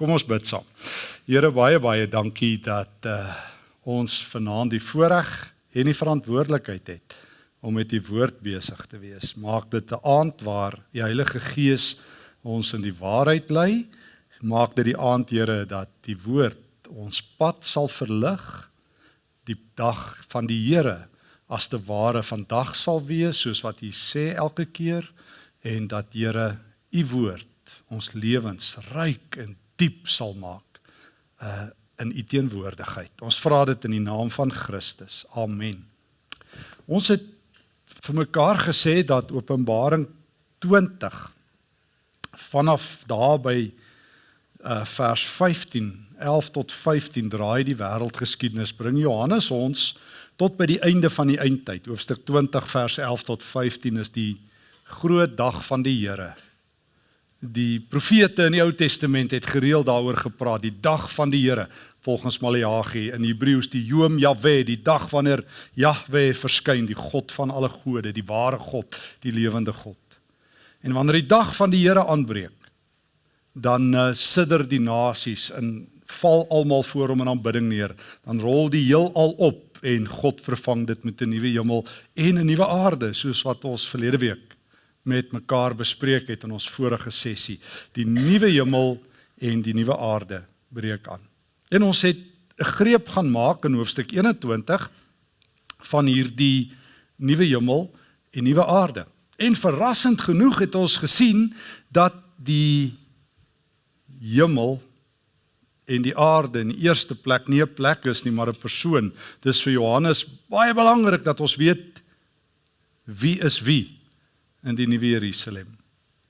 Kom ons bid saam. Here baie baie dankie dat uh, ons vanaand die voorreg en die verantwoordelikheid het om met die woord besig te wees. Maak dit 'n aand waar die Heilige Gees ons in die waarheid lei. Maak dit die aand Here dat die woord ons pad sal verlig die dag van die Here as te ware vandag sal wees soos wat U sê elke keer en dat Here U woord ons lewens ryk en diep sal maak uh in U teenwoordigheid. Ons vra dit in die naam van Christus. Amen. Ons het vir mekaar gesê dat Openbaring 20 vanaf daar by uh vers 15, 11 tot 15 draai die wêreldgeskiedenis bring Johannes ons tot by die einde van die eindtyd. Hoofstuk 20 vers 11 tot 15 is die groot dag van die Here. Die profete in die Ou Testament het gereeld daaroor gepraat, die dag van die Here, volgens Maleagi in Hebreëus die Yom Yahweh, die dag wanneer Yahweh verskyn, die God van alle gode, die ware God, die lewende God. En wanneer die dag van die Here aanbreek, dan uh, sidder die nasies en val almal voor hom in aanbidding neer. Dan rol die heelal op en God vervang dit met 'n nuwe hemel en 'n nuwe aarde, soos wat ons verlede week met mekaar bespreek het in ons vorige sessie. Die nuwe hemel en die nuwe aarde breek aan. En ons het 'n greep gaan maak in hoofstuk 21 van hierdie nuwe hemel en nuwe aarde. En verrassend genoeg het ons gesien dat die hemel en die aarde in die eerste plek nie 'n plek is nie, maar 'n persoon. Dis vir Johannes baie belangrik dat ons weet wie is wie in die nuwe Jerusalem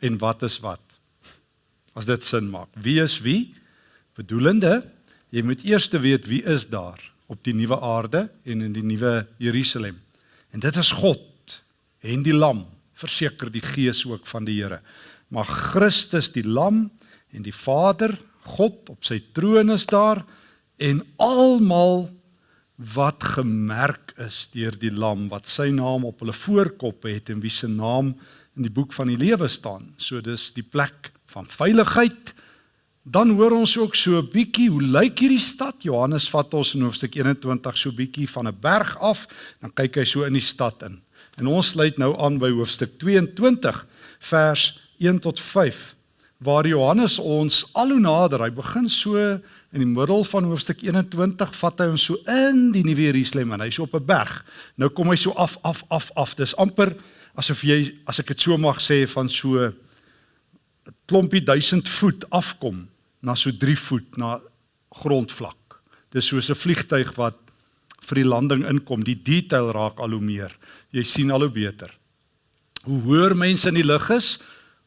en wat is wat. As dit sin maak. Wie is wie? Bedoelende, jy moet eers weet wie is daar op die nuwe aarde en in die nuwe Jerusalem. En dit is God en die lam, verseker die gees ook van die Here. Maar Christus die lam en die Vader, God op sy troon is daar en almal wat gemerk is deur die lam wat sy naam op hulle voorkoppe het en wie se naam in die boek van die lewe staan. So dis die plek van veiligheid. Dan hoor ons ook so 'n bietjie hoe lyk hierdie stad? Johannes vat ons in hoofstuk 21 so bietjie van 'n berg af, dan kyk hy so in die stad in. En ons sluit nou aan by hoofstuk 22 vers 1 tot 5 waar Johannes ons al hoe nader, hy begin so in die middel van hoofstuk 21 vat hy ons so in die nuwe Jerusalem en hy's op 'n berg. Nou kom hy so af af af af. Dis amper asof jy as ek dit so mag sê van so 'n klompie duisend voet afkom na so 3 voet na grondvlak. Dis soos 'n vliegtyg wat vir die landing inkom. Die detail raak al hoe meer. Jy sien al hoe beter. Hoe hoër mense in die lug is,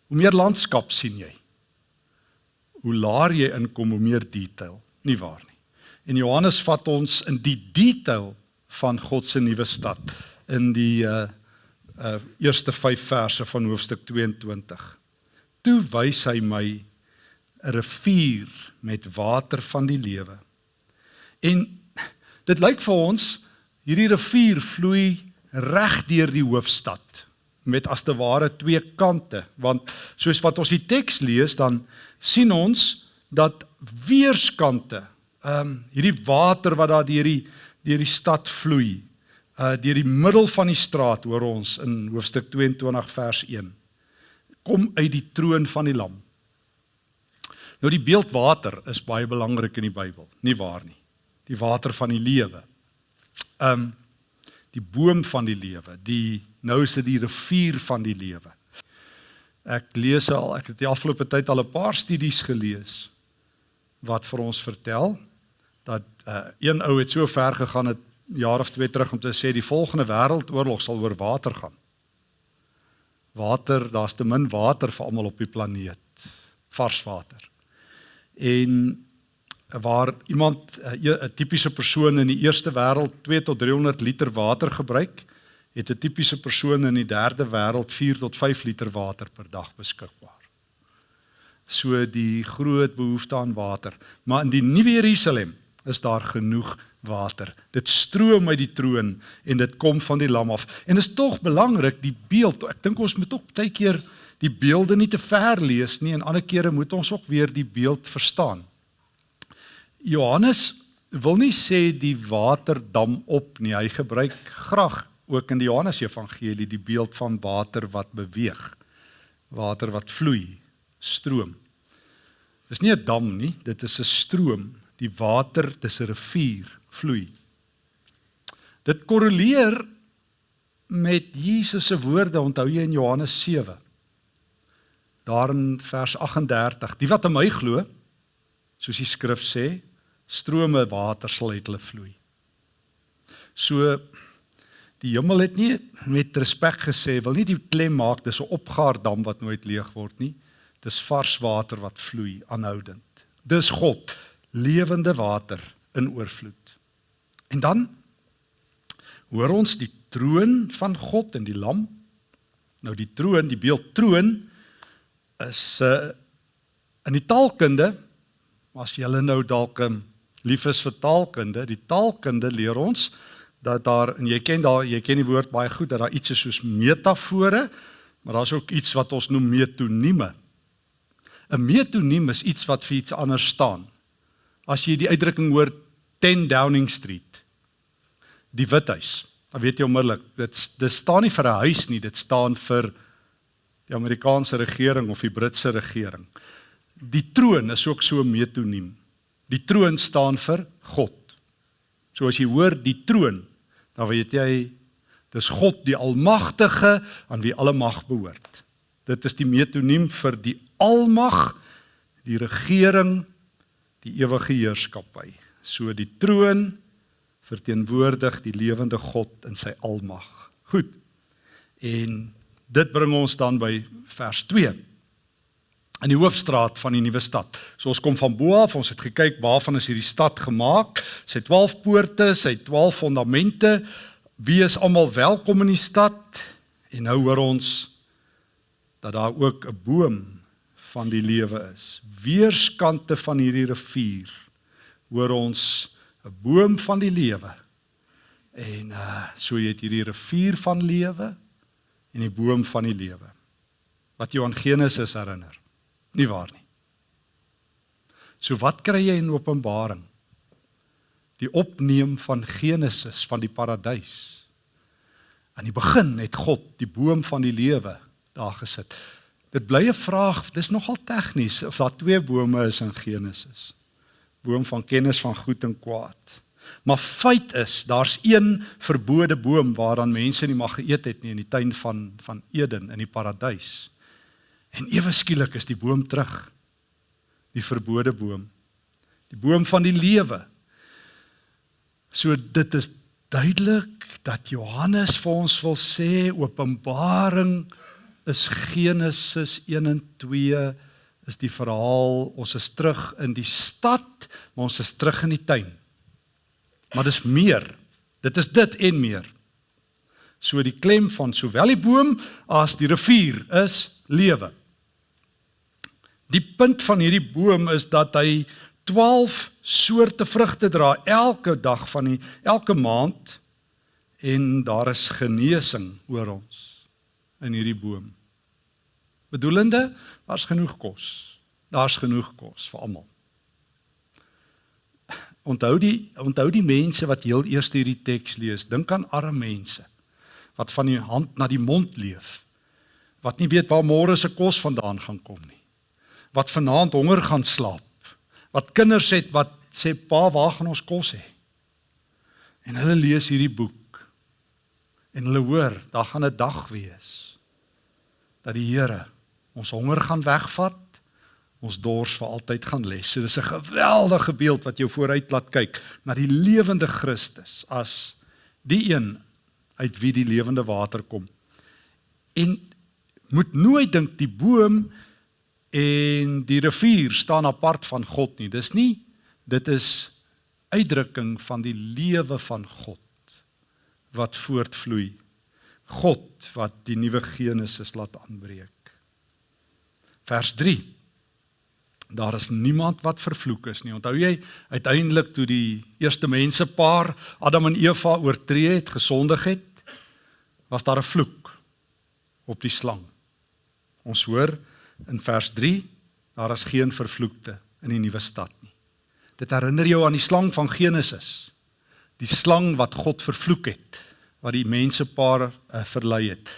hoe meer landskap sien jy hoe laer jy inkom hoe meer detail, nie waar nie. En Johannes vat ons in die detail van God se nuwe stad in die uh uh eerste 5 verse van hoofstuk 22. Toe wys hy my 'n rivier met water van die lewe. En dit lyk vir ons hierdie rivier vloei reg deur die hoofstad met as te ware twee kante want soos wat ons die teks lees dan sien ons dat weerskante ehm um, hierdie water wat daar deur die deur die stad vloei uh deur die middel van die straat hoor ons in hoofstuk 22 vers 1 kom uit die troon van die lam. Nou die beeld water is baie belangrik in die Bybel, nie waar nie. Die water van die lewe. Um die boom van die lewe, die nou is dit die rivier van die lewe. Ek lees al, ek het die afgelope tyd al 'n paar studies gelees wat vir ons vertel dat uh, een ou het so ver gegaan het jaar of twee terug om te sê die volgende wêreldoorlog sal oor water gaan. Water, daar's te min water vir almal op die planeet. Vars water. En waar iemand eh, 'n tipiese persoon in die eerste wêreld 2 tot 300 liter water gebruik, het 'n tipiese persoon in die derde wêreld 4 tot 5 liter water per dag beskikbaar. So die groot behoefte aan water, maar in die nuwe Jerusalem is daar genoeg water. Dit stroom uit die troon en dit kom van die lam af. En is tog belangrik die beeld. Ek dink ons moet ook baie keer die beelde nie te ver lees nie en ander kere moet ons ook weer die beeld verstaan. Johannes wil nie sê die water dam op nie. Hy gebruik graag ook in die Johannes Evangelie die beeld van water wat beweeg. Water wat vloei, stroom. Dis nie 'n dam nie, dit is 'n stroom. Die water, dis 'n rivier, vloei. Dit korreleer met Jesus se woorde, onthou jy in Johannes 7. Daar in vers 38, die wat aan my glo, soos die skrif sê, strome water sal uit hulle vloei. So die hemel het nie met respek gesê wil nie die klem maak dis 'n opgaardam wat nooit leeg word nie. Dis vars water wat vloei aanhoudend. Dis God, lewende water in oorvloed. En dan hoor ons die troon van God en die lam. Nou die troon, die beeld troon is 'n uh, in die taalkunde as jy nou dalk um, lief is vir taalkunde, die taalkunde leer ons dat daar en jy ken daar jy ken die woord baie goed dat daar iets is soos metafore, maar daar's ook iets wat ons noem metonieme. 'n Metoniem is iets wat vir iets anders staan. As jy die uitdrukking hoor 10 Downing Street, die Withuis, dan weet jy onmiddellik dit dit staan nie vir 'n huis nie, dit staan vir die Amerikaanse regering of die Britse regering. Die troon is ook so metoniem. Die troon staan vir God. So as jy hoor die troon, dan weet jy dis God die almagtige aan wie alle mag behoort. Dit is die metoniem vir die almag, die regering, die ewige heerskappy. So die troon verteenwoordig die lewende God in sy almag. Goed. En dit bring ons dan by vers in die hoofstraat van die nuwe stad. So ons kom van bo af, ons het gekyk waarvan is hierdie stad gemaak. Sy 12 poorte, sy 12 fondamente. Wie is almal welkom in die stad? En nou hoor ons dat daar ook 'n boom van die lewe is. Weerskante van hierdie rivier hoor ons 'n boom van die lewe. En uh so jy het hierdie rivier van lewe en die boom van die lewe. Wat jou aan Genesis herinner. Nie waar nie. So wat kry jy in Openbaring? Die opneem van Genesis van die paradys. Aan die begin het God die boom van die lewe daar gesit. Dit bly 'n vraag, dis nogal tegnies of daar twee bome is in Genesis. Boom van kennis van goed en kwaad. Maar feit is, daar's een verbode boom waaraan mense nie mag geëet het nie in die tuin van van Eden in die paradys. En ewe skielik is die boom terug. Die verbode boom. Die boom van die lewe. So dit is duidelik dat Johannes vir ons wil sê Openbaring is Genesis 1 en 2 is die verhaal ons is terug in die stad maar ons is terug in die tuin. Maar dis meer. Dit is dit en meer. So die klem van sowel die boom as die rivier is lewe. Die punt van hierdie boom is dat hy 12 soorte vrugte dra elke dag van die elke maand en daar is genesing oor ons in hierdie boom. Bedoelende, daar's genoeg kos. Daar's genoeg kos vir almal. Onthou die onthou die mense wat heel eers hierdie teks lees, dink aan arme mense wat van die hand na die mond leef. Wat nie weet waar môre se kos vandaan gaan kom nie wat vanaand honger gaan slaap. Wat kinders het wat sê pa, waar gaan ons kos hê? En hulle lees hierdie boek. En hulle hoor, daar gaan 'n dag wees dat die Here ons honger gaan wegvat, ons dors vir altyd gaan les. So dis 'n geweldige beeld wat jou vooruit laat kyk na die lewende Christus as die een uit wie die lewende water kom. En moet nooit dink die boom en die rivier staan apart van God nie. Dis nie dit is uitdrukking van die lewe van God wat voortvloei. God wat die nuwe Genesis laat aanbreek. Vers 3. Daar is niemand wat vervloek is nie. Onthou jy uiteindelik toe die eerste mensepaar Adam en Eva oortree het, gesondig het, was daar 'n vloek op die slang. Ons hoor in vers 3 daar is geen vervloekte in die nuwe stad nie. Dit herinner jou aan die slang van Genesis. Die slang wat God vervloek het, wat die mensepaar uh, verlei het.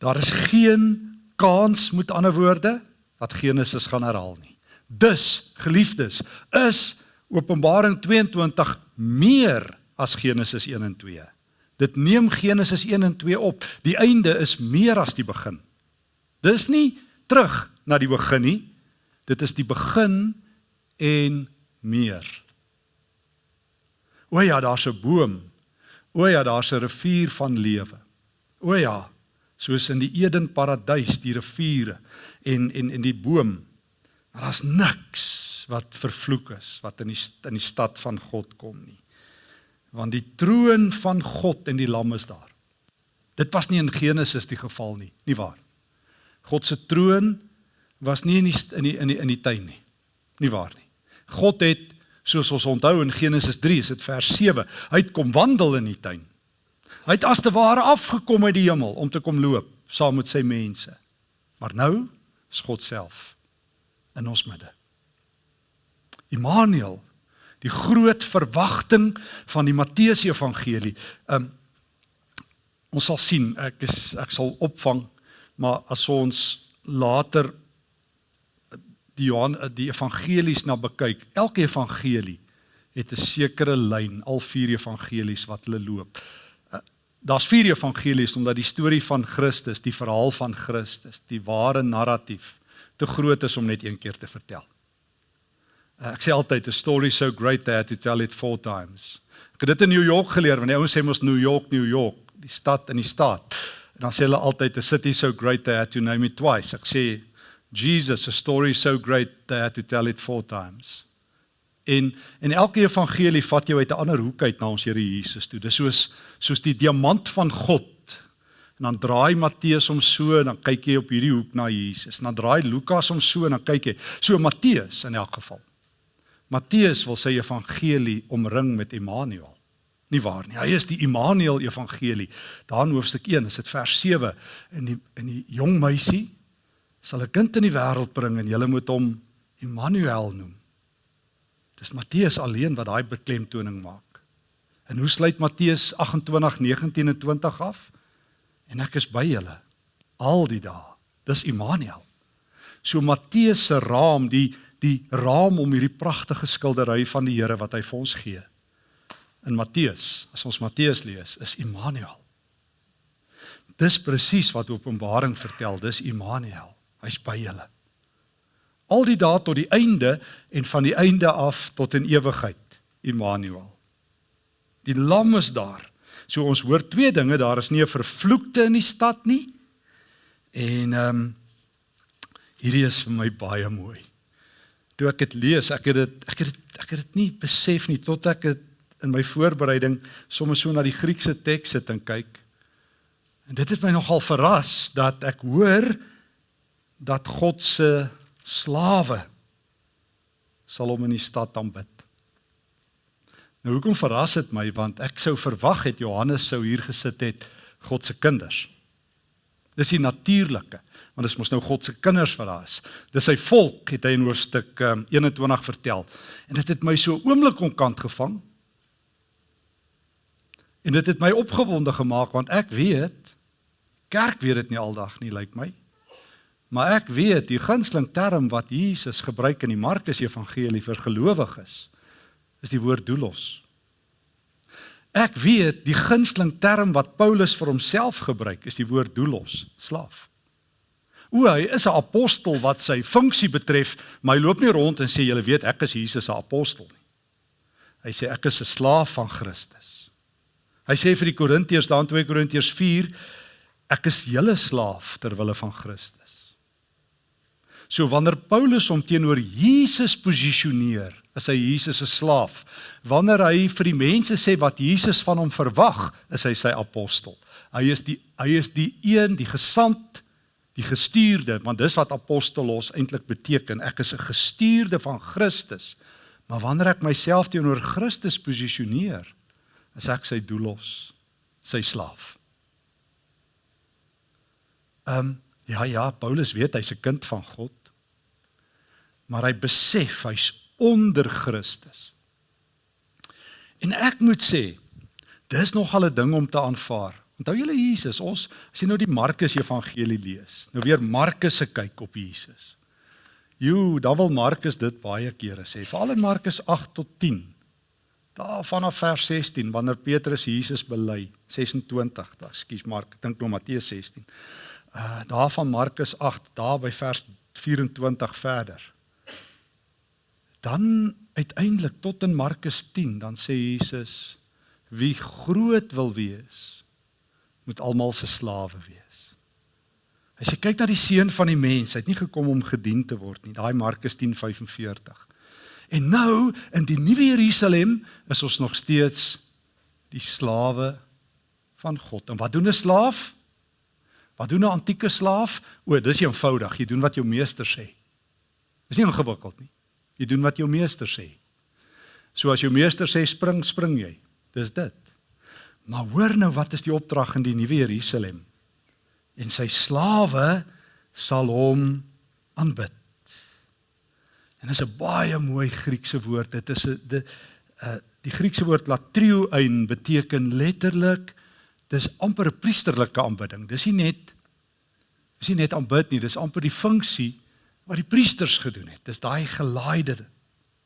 Daar is geen kans met ander woorde dat Genesis gaan herhaal nie. Dus, geliefdes, is Openbaring 22 meer as Genesis 1 en 2. Dit neem Genesis 1 en 2 op. Die einde is meer as die begin. Dis nie terug na die begin nie. Dit is die begin en meer. O ja, daar's 'n boom. O ja, daar's 'n rivier van lewe. O ja, soos in die Eden paradys, die riviere en en en die boom. Maar daar's niks wat vervloek is wat in die in die stad van God kom nie. Want die troon van God en die lam is daar. Dit was nie in Genesis die geval nie, nie waar? God se troon was nie in die in die in die in die tuin nie. Nie waar nie. God het soos ons onthou in Genesis 3, is dit vers 7, hy het kom wandel in die tuin. Hy het as te ware afgekom uit die hemel om te kom loop saam met sy mense. Maar nou is God self in ons midde. Immanuel, die groot verwagting van die Matteus Evangelie. Um ons sal sien, ek is ek sal opvang, maar as ons later die Johan die evangelies na bekyk, elke evangelie het 'n sekere lyn, al vier evangelies wat hulle loop. Uh, daar's vier evangelies omdat die storie van Christus, die verhaal van Christus, die ware narratief te groot is om net een keer te vertel. Uh, ek sê altyd a story so great that to tell it four times. Ek het dit in New York geleer, want die ouens sê mos New York, New York, die stad in die staat. En dan sê hulle altyd a city so great that to name it twice. Ek sê Jesus a story so great they had to tell it four times. En en elke evangelie vat jou uit 'n ander hoek uit na ons Here Jesus toe. Dis soos soos die diamant van God. En dan draai Matteus hom so en dan kyk jy op hierdie hoek na Jesus. En dan draai Lukas hom so en dan kyk jy. So Matteus in elk geval. Matteus wil sy evangelie omring met Immanuel. Nie waar nie. Hy is die Immanuel evangelie. Daar in hoofstuk 1 is dit vers 7 en die in die jong meisie sal 'n kind in die wêreld bring en julle moet hom Immanuel noem. Dis Matteus alleen wat daai beklemtoning maak. En hoe sluit Matteus 28:19 en 20 af? En ek is by julle al die dae. Dis Immanuel. So Matteus se raam, die die raam om hierdie pragtige skildery van die Here wat hy vir ons gee. In Matteus, as ons Matteus lees, is Immanuel. Dis presies wat Openbaring vertel, dis Immanuel. Hy's by julle. Al die dae tot die einde en van die einde af tot in ewigheid. Immanuel. Die lam is daar. So ons hoor twee dinge, daar is nie 'n vervloekte in die stad nie. En ehm um, hierdie is vir my baie mooi. Toe ek dit lees, ek het dit ek het dit ek het dit nie besef nie tot ek dit in my voorbereiding sommer so na die Griekse teks sit en kyk. En dit het my nogal verras dat ek hoor dat God se slawe sal hom in die stad aanbid. Nou hoekom verras dit my want ek sou verwag het Johannes sou hier gesit het God se kinders. Dis die natuurlike want dit is mos nou God se kinders wat daar is. Dis sy volk het hy in hoofstuk um, 21 vertel. En dit het my so oomblik onkant gevang. En dit het my opgewonde gemaak want ek weet kerk weet dit nie aldag nie lyk like my. Maar ek weet die gunsteling term wat Jesus gebruik in die Markus Evangelie vir gelowiges is die woord doulos. Ek weet die gunsteling term wat Paulus vir homself gebruik is die woord doulos, slaaf. O, hy is 'n apostel wat sy funksie betref, maar hy loop nie rond en sê julle weet ek is Jesus se apostel nie. Hy sê ek is 'n slaaf van Christus. Hy sê vir die Korintiërs daar in 2 Korintiërs 4 ek is julle slaaf ter wille van Christus. So wanneer Paulus hom teenoor Jesus posisioneer, is hy Jesus se slaaf. Wanneer hy vir die mense sê wat Jesus van hom verwag, is hy sy apostel. Hy is die hy is die een, die gesant, die gestuurde, want dis wat apostolos eintlik beteken. Ek is 'n gestuurde van Christus. Maar wanneer ek myself teenoor Christus posisioneer, is ek sy doelos, sy slaaf. Ehm um, ja ja, Paulus weet hy's 'n kind van God maar hy besef hy's onder Christus. En ek moet sê, dis nogal 'n ding om te aanvaar. Onthou julle Jesus, ons as jy nou die Markus Evangelie lees. Nou weer Markus se kyk op Jesus. Jo, dan wil Markus dit baie kere sê, veral in Markus 8 tot 10. Daar vanaf vers 16 wanneer Petrus Jesus bely, 26, da, ekskuus Mark, ek dink nou Matteus 16. Uh daar van Markus 8, daar by vers 24 verder. Dan uiteindelik tot in Markus 10, dan sê Jesus wie groot wil wees, moet almal se slawe wees. Hy sê kyk na die seun van die mens, hy het nie gekom om gedien te word nie. Daai Markus 10:45. En nou in die nuwe Jerusalem is ons nog steeds die slawe van God. En wat doen 'n slaaf? Wat doen 'n antieke slaaf? O, dis eenvoudig. Jy doen wat jou meester sê. Dis nie ingewikkeld nie. Jy doen wat jou meester sê. So as jou meester sê spring, spring jy. Dis dit. Maar hoor nou wat is die opdrag in die nuwe Jerusalem? En sy slawe sal hom aanbid. En dit is 'n baie mooi Griekse woord. Dit is 'n die uh die Griekse woord latrioein beteken letterlik dis amper 'n priesterlike aanbidding. Dis nie net dis nie net aanbid nie, dis amper die funksie wat die priesters gedoen het. Dis daai gelaaide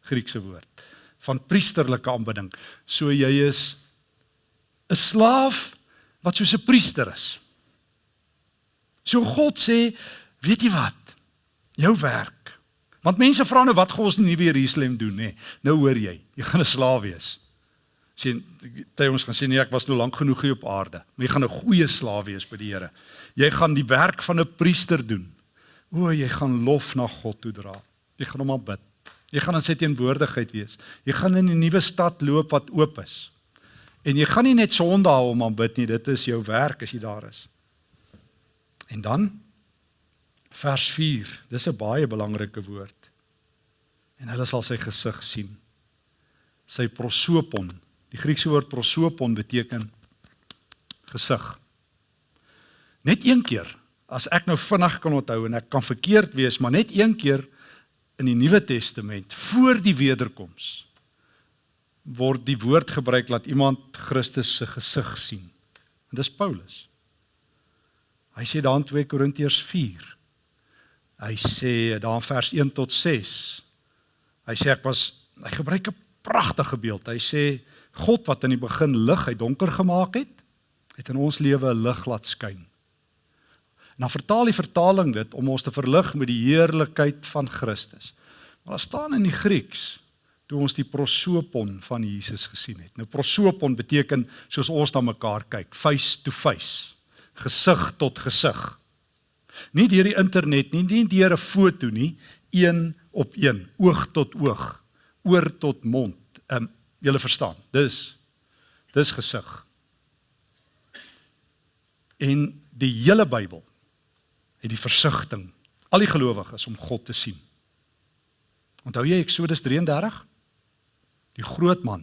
Griekse woord van priesterlike aanbidding. So jy is 'n slaaf wat soos 'n priester is. So God sê, weet jy wat? Jou werk. Want mense vra nou wat gaan ons in die nuwe Jerusalem doen, nê? Nou hoor jy, jy gaan 'n slaaf wees. Sien, jy ons gaan sê nee, ek was nou lank genoeg hier op aarde. Maar jy gaan 'n goeie slaaf wees by die Here. Jy gaan die werk van 'n priester doen. O, jy gaan lof na God toe dra. Jy gaan hom aanbid. Jy gaan in sy teenwoordigheid wees. Jy gaan in 'n nuwe stad loop wat oop is. En jy gaan nie net Sondag hom aanbid nie, dit is jou werk as jy daar is. En dan vers 4. Dis 'n baie belangrike woord. En hulle sal sy gesig sien. Sy prosopon. Die Griekse woord prosopon beteken gesig. Net een keer as ek nou vinnig kan onthou en ek kan verkeerd wees, maar net een keer in die Nuwe Testament voor die wederkoms word die woord gebruik dat iemand Christus se gesig sien. En dis Paulus. Hy sê daar in 2 Korintiërs 4. Hy sê daar in vers 1 tot 6. Hy sê ek was hy gebruik 'n pragtige beeld. Hy sê God wat in die begin lig uit donker gemaak het, het in ons lewe 'n lig laat skyn. En dan vertaal die vertaling dit om ons te verlig met die heerlikheid van Christus. Maar daar staan in die Grieks toe ons die prosopon van Jesus gesien het. Nou prosopon beteken soos ons na mekaar kyk, face to face, gesig tot gesig. Nie deur die internet nie, nie deur 'n foto nie, een op een, oog tot oog, oor tot mond. Ehm um, julle verstaan. Dis dis gesig. En die hele Bybel het die versigtiging al die gelowiges om God te sien. Onthou jy Eksodus 33? Die groot man.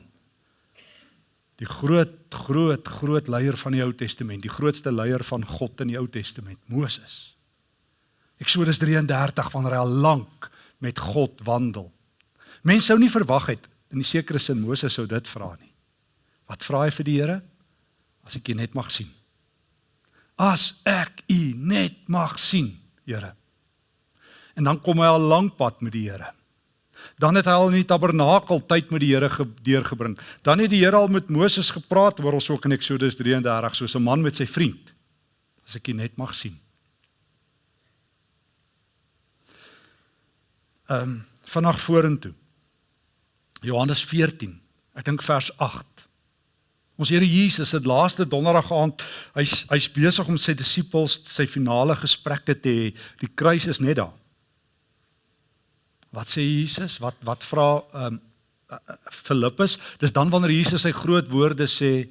Die groot groot groot leier van die Ou Testament, die grootste leier van God in die Ou Testament, Moses. Eksodus 33 wanneer hy al lank met God wandel. Mense sou nie verwag het in 'n sekere sin Moses sou dit vra nie. Wat vra hy vir die Here? As ek jy net mag sien as ek u net mag sien, Here. En dan kom hy al lank pad met die Here. Dan het hy al in die tabernakel tyd met die Here deurgebring. Dan het die Here al met Moses gepraat oor ons ook in Eksodus 33 soos 'n man met sy vriend. As ek u net mag sien. Ehm um, vanaand vorentoe. Johannes 14. Ek dink vers 8. Ons Here Jesus het laaste donderdag aand hy's hy's besig om sy disippels sy finale gesprekke te hê. Die kruis is net daar. Wat sê Jesus? Wat wat vra ehm um, Filippus? Dis dan wanneer Jesus sy groot woorde sê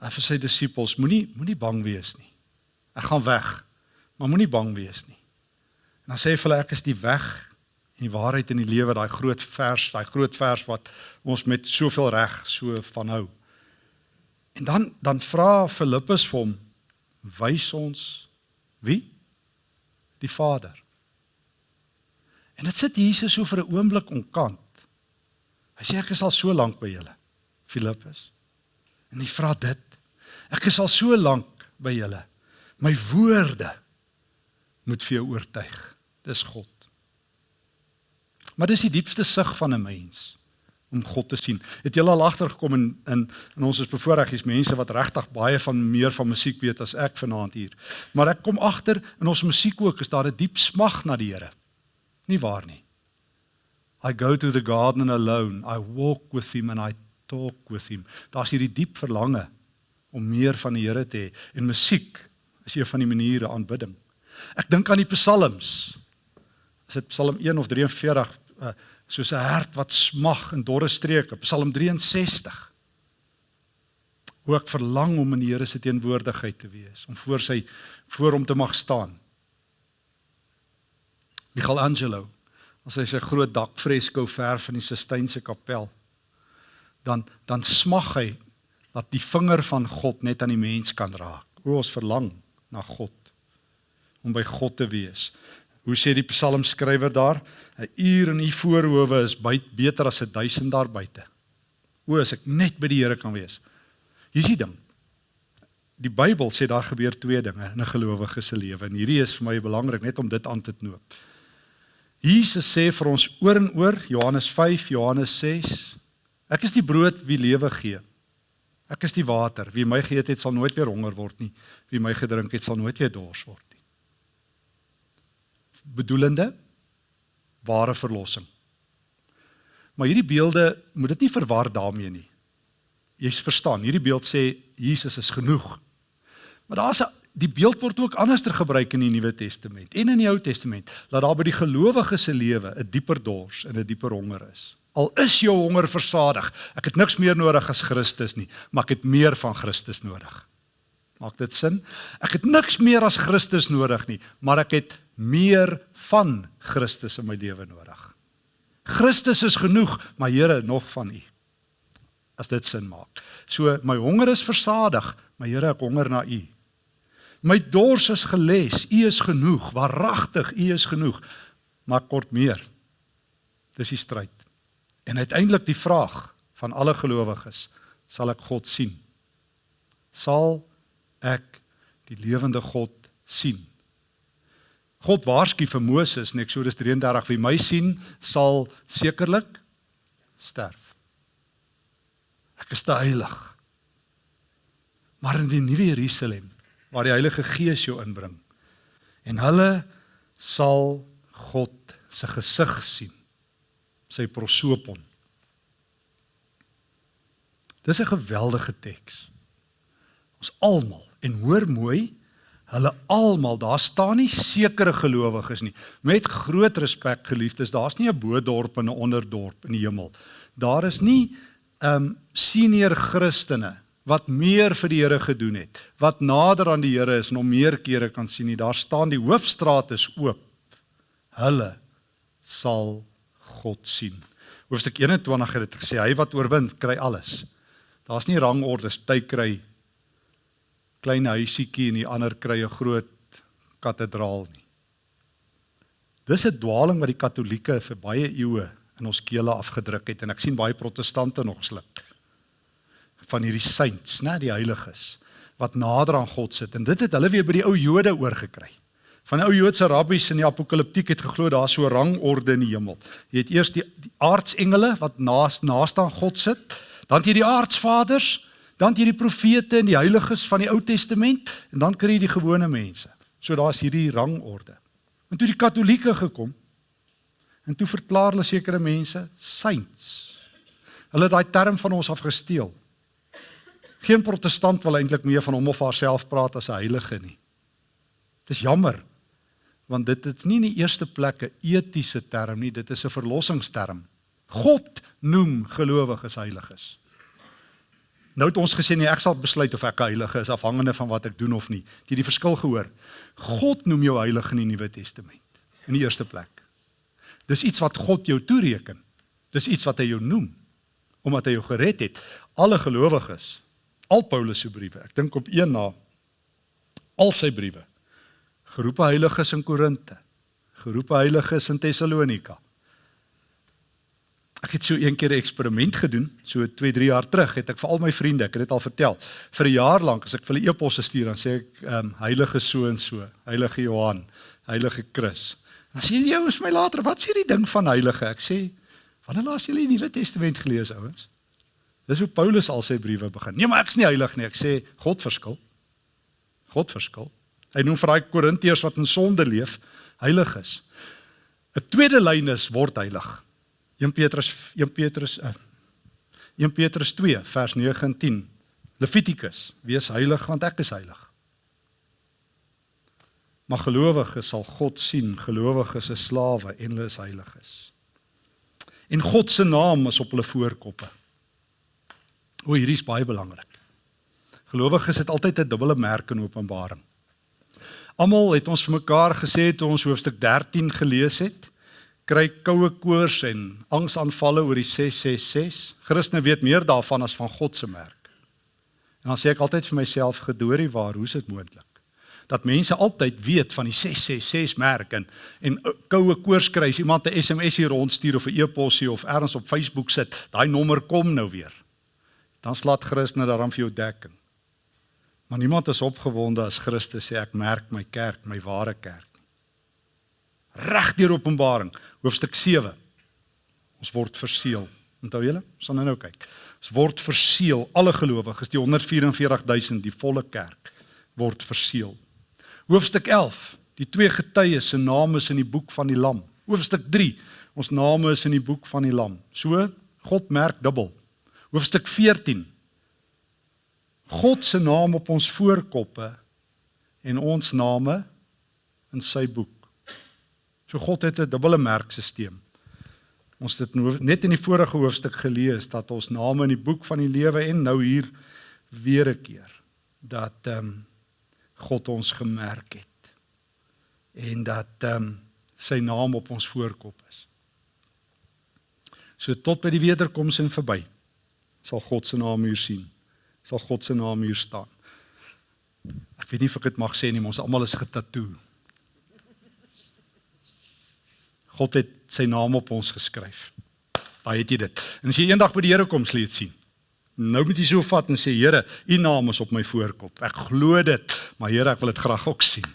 vir sy disippels, moenie moenie bang wees nie. Ek gaan weg, maar moenie bang wees nie. En dan sê hy vir hulle ek is die weg en die waarheid en die lewe, daai groot vers, daai groot vers wat ons met soveel reg so van hou. En dan dan vra Filippus vir hom wys ons wie? Die Vader. En dit sit Jesus so vir 'n oomblik onkant. Hy sê ek is al so lank by julle, Filippus. En hy vra dit. Ek is al so lank by julle. My woorde moet vir jou oortuig. Dis God. Maar dis die diepste sug van 'n mens om God te sien. Het jy al agtergekom in in in ons is bevoorreg is mense wat regtig baie van meer van musiek weet as ek vanaand hier. Maar ek kom agter in ons musiek ook is daar 'n diep smag na die Here. Nie waar nie. I go to the garden alone. I walk with him and I talk with him. Daar's hierdie diep verlange om meer van die Here te hê en musiek is een van die maniere aanbidding. Ek dink aan die psalms. Is dit Psalm 1 of 43 uh, soos 'n hert wat smag in dorre streke, Psalm 63. Hoe ek verlang om in die Here se teenwoordigheid te wees, om voor sy voor hom te mag staan. Michelangelo, as hy sy groot dakfresko verf in die Sistynse kapel, dan dan smag hy dat die vinger van God net aan die mens kan raak. O ons verlang na God om by God te wees. Hoe sê die psalmskrywer daar? 'n Uur in u voorhoewe is beter as 'n duisend daar buite. O, as ek net by die Here kan wees. Hier is die ding. Die Bybel sê daar gebeur twee dinge in 'n gelowige se lewe en hierdie is vir my belangrik net om dit aan te knoop. Jesus sê vir ons oor en oor Johannes 5, Johannes 6, ek is die brood wie lewe gee. Ek is die water. Wie my geëet het, sal nooit weer honger word nie. Wie my gedrink het, sal nooit weer dors word. Bedoelende ware verlossing. Maar hierdie beelde moet dit nie verwar daarmee nie. Jy verstaan, hierdie beeld sê Jesus is genoeg. Maar daar's 'n die beeld word ook anderster gebruik in die Nuwe Testament en in die Ou Testament dat daar by die gelowige se lewe 'n dieper dors en 'n dieper honger is. Al is jou honger versadig. Ek het niks meer nodig as Christus nie, maar ek het meer van Christus nodig. Maak dit sin? Ek het niks meer as Christus nodig nie, maar ek het meer van Christus in my lewe nodig. Christus is genoeg, maar Here nog van U. As dit sin maak. So my honger is versadig, maar Here ek honger na U. My dors is geles, U is genoeg, waaragtig U is genoeg, maar kort meer. Dis die stryd. En uiteindelik die vraag van alle gelowiges, sal ek God sien? Sal ek die lewende God sien? God waarsku vir Moses in Eksodus 33 wie my sien sal sekerlik sterf. Ek is te heilig. Maar in die nuwe Jerusalem waar die Heilige Gees jou inbring en hulle sal God se gesig sien sy prosopon. Dis 'n geweldige teks. Ons almal en hoor mooi, hulle almal, daar staan nie sekere gelowiges nie. Met groot respek geliefdes, daar's nie 'n bo-dorp en 'n onderdorp in die hemel. Daar is nie ehm um, senior Christene wat meer vir die Here gedoen het, wat nader aan die Here is en hom meer kere kan sien nie. Daar staan die hoofstraat is oop. Hulle sal God sien. Hoofstuk 21 het dit gesê hy wat oorwin kry alles. Daar's nie rangordes, jy kry klein huisietjie en die ander kry 'n groot kathedraal nie. Dis 'n dwaling wat die Katolieke vir baie eeue in ons kele afgedruk het en ek sien baie protestante nog sluk van hierdie saints, né, die heiliges wat nader aan God sit en dit het hulle weer by die ou Jode oorgekry. Van ou Joodse rabbies in die apokaliptiek het geglo daar so rangorde in die hemel. Jy het eers die, die aardsengele wat naas naaste aan God sit, dan jy die aardsvaders, dan jy die profete en die heiliges van die Ou Testament en dan kry jy die gewone mense. So daar's hierdie rangorde. En toe die Katolieke gekom en toe verklaar hulle sekere mense saints. Hulle het daai term van ons af gesteel. Geen protestant wil eintlik meer van hom of haarself praat as 'n heilige nie. Dis jammer want dit is nie in die eerste plek 'n etiese term nie, dit is 'n verlossingsterm. God noem gelowiges heiliges. Nou het ons gesê nee, ek sal besluit of ek 'n heilige is afhangende van wat ek doen of nie. Jy het die verskil gehoor. God noem jou heilig in die Nuwe Testament in die eerste plek. Dis iets wat God jou toereken. Dis iets wat hy jou noem omdat hy jou gered het. Alle gelowiges, al Paulus se briewe, ek dink op een na al sy briewe geroepe heiliges in Korinte, geroepe heiliges in Tessalonika. Ek het so een keer 'n eksperiment gedoen, so 2, 3 jaar terug, het ek vir al my vriende, ek het dit al vertel, vir 'n jaar lank as ek vir hulle e-posse stuur, dan sê ek ehm um, heilige so en so, heilige Johan, heilige Chris. Dan sê jy ouens my later, wat sê die ding van heilige? Ek sê, wanneer laas jy die Nuwe Testament gelees, ouens? Dis hoe Paulus al sy briewe begin. Nee, maar ek's nie heilig nie. Ek sê God verskil. God verskil. Hy noem vir daai Korintiërs wat in sonde leef, heilig is. 'n Tweede lyn is word heilig. 1 Petrus 1 Petrus uh, 1 Petrus 2 vers 9 en 10 Levitikus wees heilig want ek is heilig. Maar gelowiges sal God sien. Gelowiges is slawe en hulle is heiliges. En God se naam is op hulle voorkoppe. O hierdie is baie belangrik. Gelowiges het altyd 'n dubbele merk in Openbaring. Almal het ons vir mekaar gesê toe ons hoofstuk 13 gelees het kry koue koors en angsaanvalle oor die 666. Christene weet meer daarvan as van God se merk. En dan sê ek altyd vir myself gedoorie waar, hoe is dit moontlik? Dat mense altyd weet van die 666 merk en en koue koors kry as iemand 'n SMS hier rondstuur of 'n e-posie of ergens op Facebook sit, daai nommer kom nou weer. Dan slaat Christene daarom vir jou dekking. Maar niemand is opgewonde as Christus sê ek merk my kerk, my ware kerk. Reg deur Openbaring hoofstuk 7. Ons word verseël. Onthou julle? Ons gaan nou kyk. Ons word verseël, alle gelowiges, die 144000, die volle kerk word verseël. Hoofstuk 11. Die twee getuies se name is in die boek van die Lam. Hoofstuk 3. Ons name is in die boek van die Lam. So God merk dubbel. Hoofstuk 14. God se naam op ons voorkoppe en ons name in sy boek. So God het 'n dubbele merkstelsel. Ons het net in die vorige hoofstuk gelees dat ons name in die boek van die lewe en nou hier weer 'n keer dat ehm um, God ons gemerk het en dat ehm um, sy naam op ons voorkop is. So tot by die wederkoms en verby sal God se naam hier sien. Sal God se naam hier staan. Ek weet nie of ek dit mag sê nie, ons almal is getatoeëer. God het sy naam op ons geskryf. Daai het jy dit. En as jy eendag by die Here kom, sal jy dit sien. Nou moet jy so vat en sê Here, u naam is op my voorkop. Ek glo dit, maar Here, ek wil dit graag ook sien.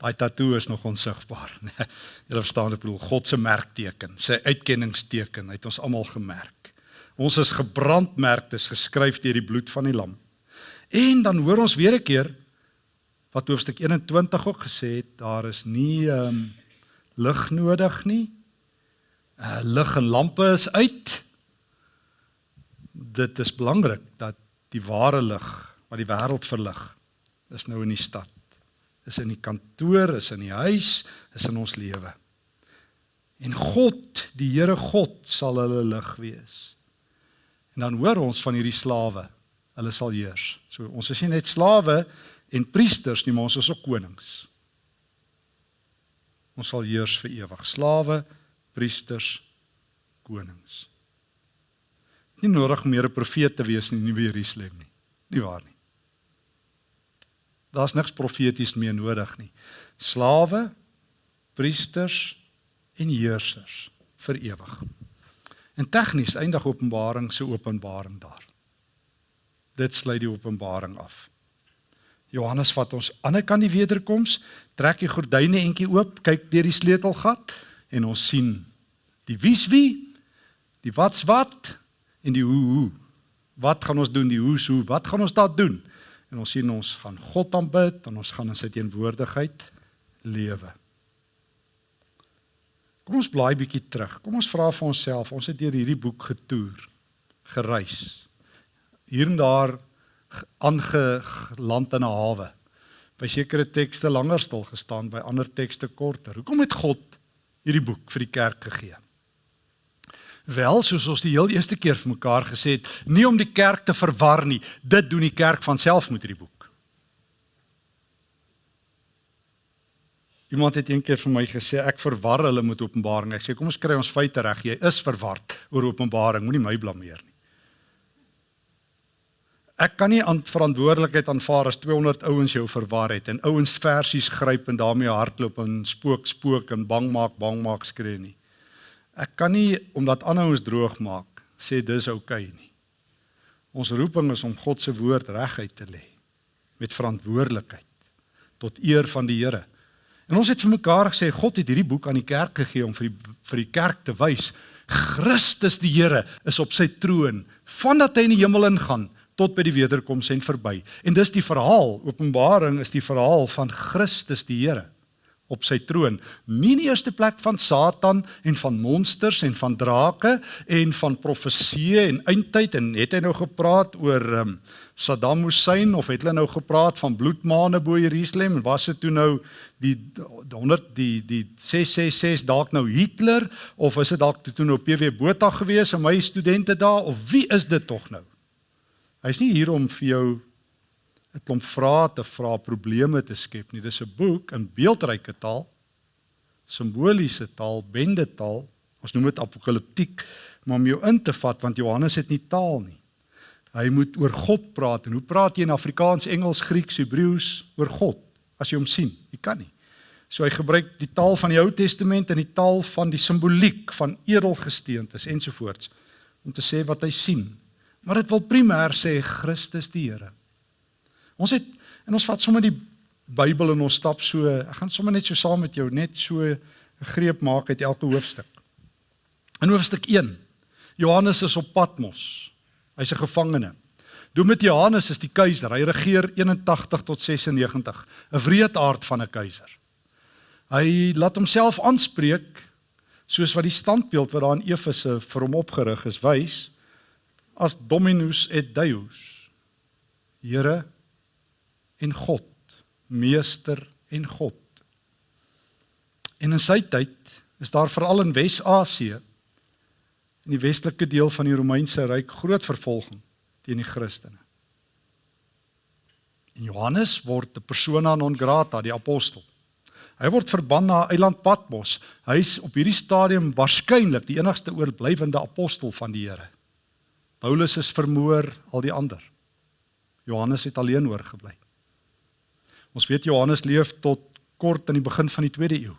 Daai tatoe is nog onsigbaar, né? Nee, jy verstaan ek bedoel God se merkteken, sy uitkenningsteken, het ons almal gemerk. Ons is gebrandmerk, dis geskryf deur die bloed van die lam. En dan hoor ons weer 'n keer wat hoofstuk 21 ook gesê het, daar is nie ehm um, lig nodig nie. Uh lig en lampe is uit. Dit is belangrik dat die ware lig wat die wêreld verlig is nou in die stad. Is in die kantoor, is in die huis, is in ons lewe. En God, die Here God sal hulle lig wees. En dan hoor ons van hierdie slawe, hulle sal heers. So ons is nie net slawe en priesters nie, maar ons is ook konings. Ons sal heers vir ewig. Slawe, priesters, konings. Nie nodig meer 'n profeet te wees in die nuwe Jerusalem nie. Nie waar nie. Daar's niks profeties meer nodig nie. Slawe, priesters en heersers vir ewig. En tegnies eindig Openbaring se openbaring daar. Dit sluit die openbaring af. Johannes vat ons aan die kant die wederkoms, trek die gordyne entjie oop, kyk deur die sleutelgat en ons sien die wie's wie, die wat's wat en die hoe hoe. Wat gaan ons doen die hoe's hoe? Wat gaan ons daar doen? En ons sien ons gaan God aanbid en ons gaan in sy teenwoordigheid lewe. Kom ons blaai bietjie terug. Kom ons vra vir onsself, ons het deur hierdie boek getoer, gereis. Hier en daar aangeland in 'n hawe. By sekere tekste langer stil gestaan, by ander tekste korter. Hoekom het God hierdie boek vir die kerk gegee? Wel, soos ons die heel eerste keer vir mekaar gesê het, nie om die kerk te verwar nie. Dit doen die kerk van self met hierdie boek. Iemand het eendag vir my gesê ek verwar hulle met Openbaring. Ek sê kom ons kry ons feite reg. Jy is verward oor Openbaring. Moenie my blameer nie. Ek kan nie aan verantwoordelikheid aanvaar as 200 ouens jou verwar het en ouens versies gryp en daarmee hardloop en spook spook en bang maak bang maak skree nie. Ek kan nie omdat ander ons droog maak sê dis oukei okay nie. Ons roeping is om God se woord reguit te lê met verantwoordelikheid tot eer van die Here. En ons het vir mekaar gesê God het hierdie boek aan die kerk gegee om vir die vir die kerk te wys Christus die Here is op sy troon vandat hy in die hemel ingaan tot by die wederkoms en verby. En dis die verhaal, Openbaring is die verhaal van Christus die Here op sy troon. Nie in die eerste plek van Satan en van monsters en van drake en van profeseë en eindtyd en het hy nou gepraat oor um, Saddam Hussein of het hulle nou gepraat van bloedmaane bo Jerusalem en was dit toe nou die 100 die die 666 dalk nou Hitler of is dit dalk toe nou PW Botha gewees en my studente daar of wie is dit tog nou? Hy's nie hier om vir jou 'n klomp vrae te vra, probleme te skep nie. Dis 'n boek in beeldryke taal, simboliese taal, bendetaal. Ons noem dit apokaliptiek, maar om jou in te vat want Johannes het nie taal nie. Hy moet oor God praat en hoe praat jy in Afrikaans, Engels, Grieks, Hebreëus oor God as jy hom sien? Jy kan nie. So hy gebruik die taal van die Ou Testament en die taal van die simboliek van edelgesteentes ensovoorts om te sê wat hy sien. Maar dit wil primêr sê Christus die Here. Ons het en ons vat sommer die Bybel en ons stap so, ek gaan sommer net so saam met jou net so 'n greep maak uit elke hoofstuk. In hoofstuk 1. Johannes is op Patmos. Hy's 'n gevangene. Domitianus is die keiser. Hy regeer 81 tot 96. 'n Wreedaard van 'n keiser. Hy laat homself aanspreek soos wat die standbeeld wat daar in Efese vir hom opgerig is wys as Dominus et Deus. Here en God, meester en God. En in sy tyd is daar veral in Wes-Asië in die westelike deel van die Romeinse ryk groot vervolging teen die Christene. En Johannes word 'n persona non grata, die apostel. Hy word verban na eiland Patmos. Hy's op hierdie stadium waarskynlik die enigste oorblywende apostel van die Here. Paulus is vermoor, al die ander. Johannes het alleen oorgebly. Ons weet Johannes leef tot kort in die begin van die 2de eeu.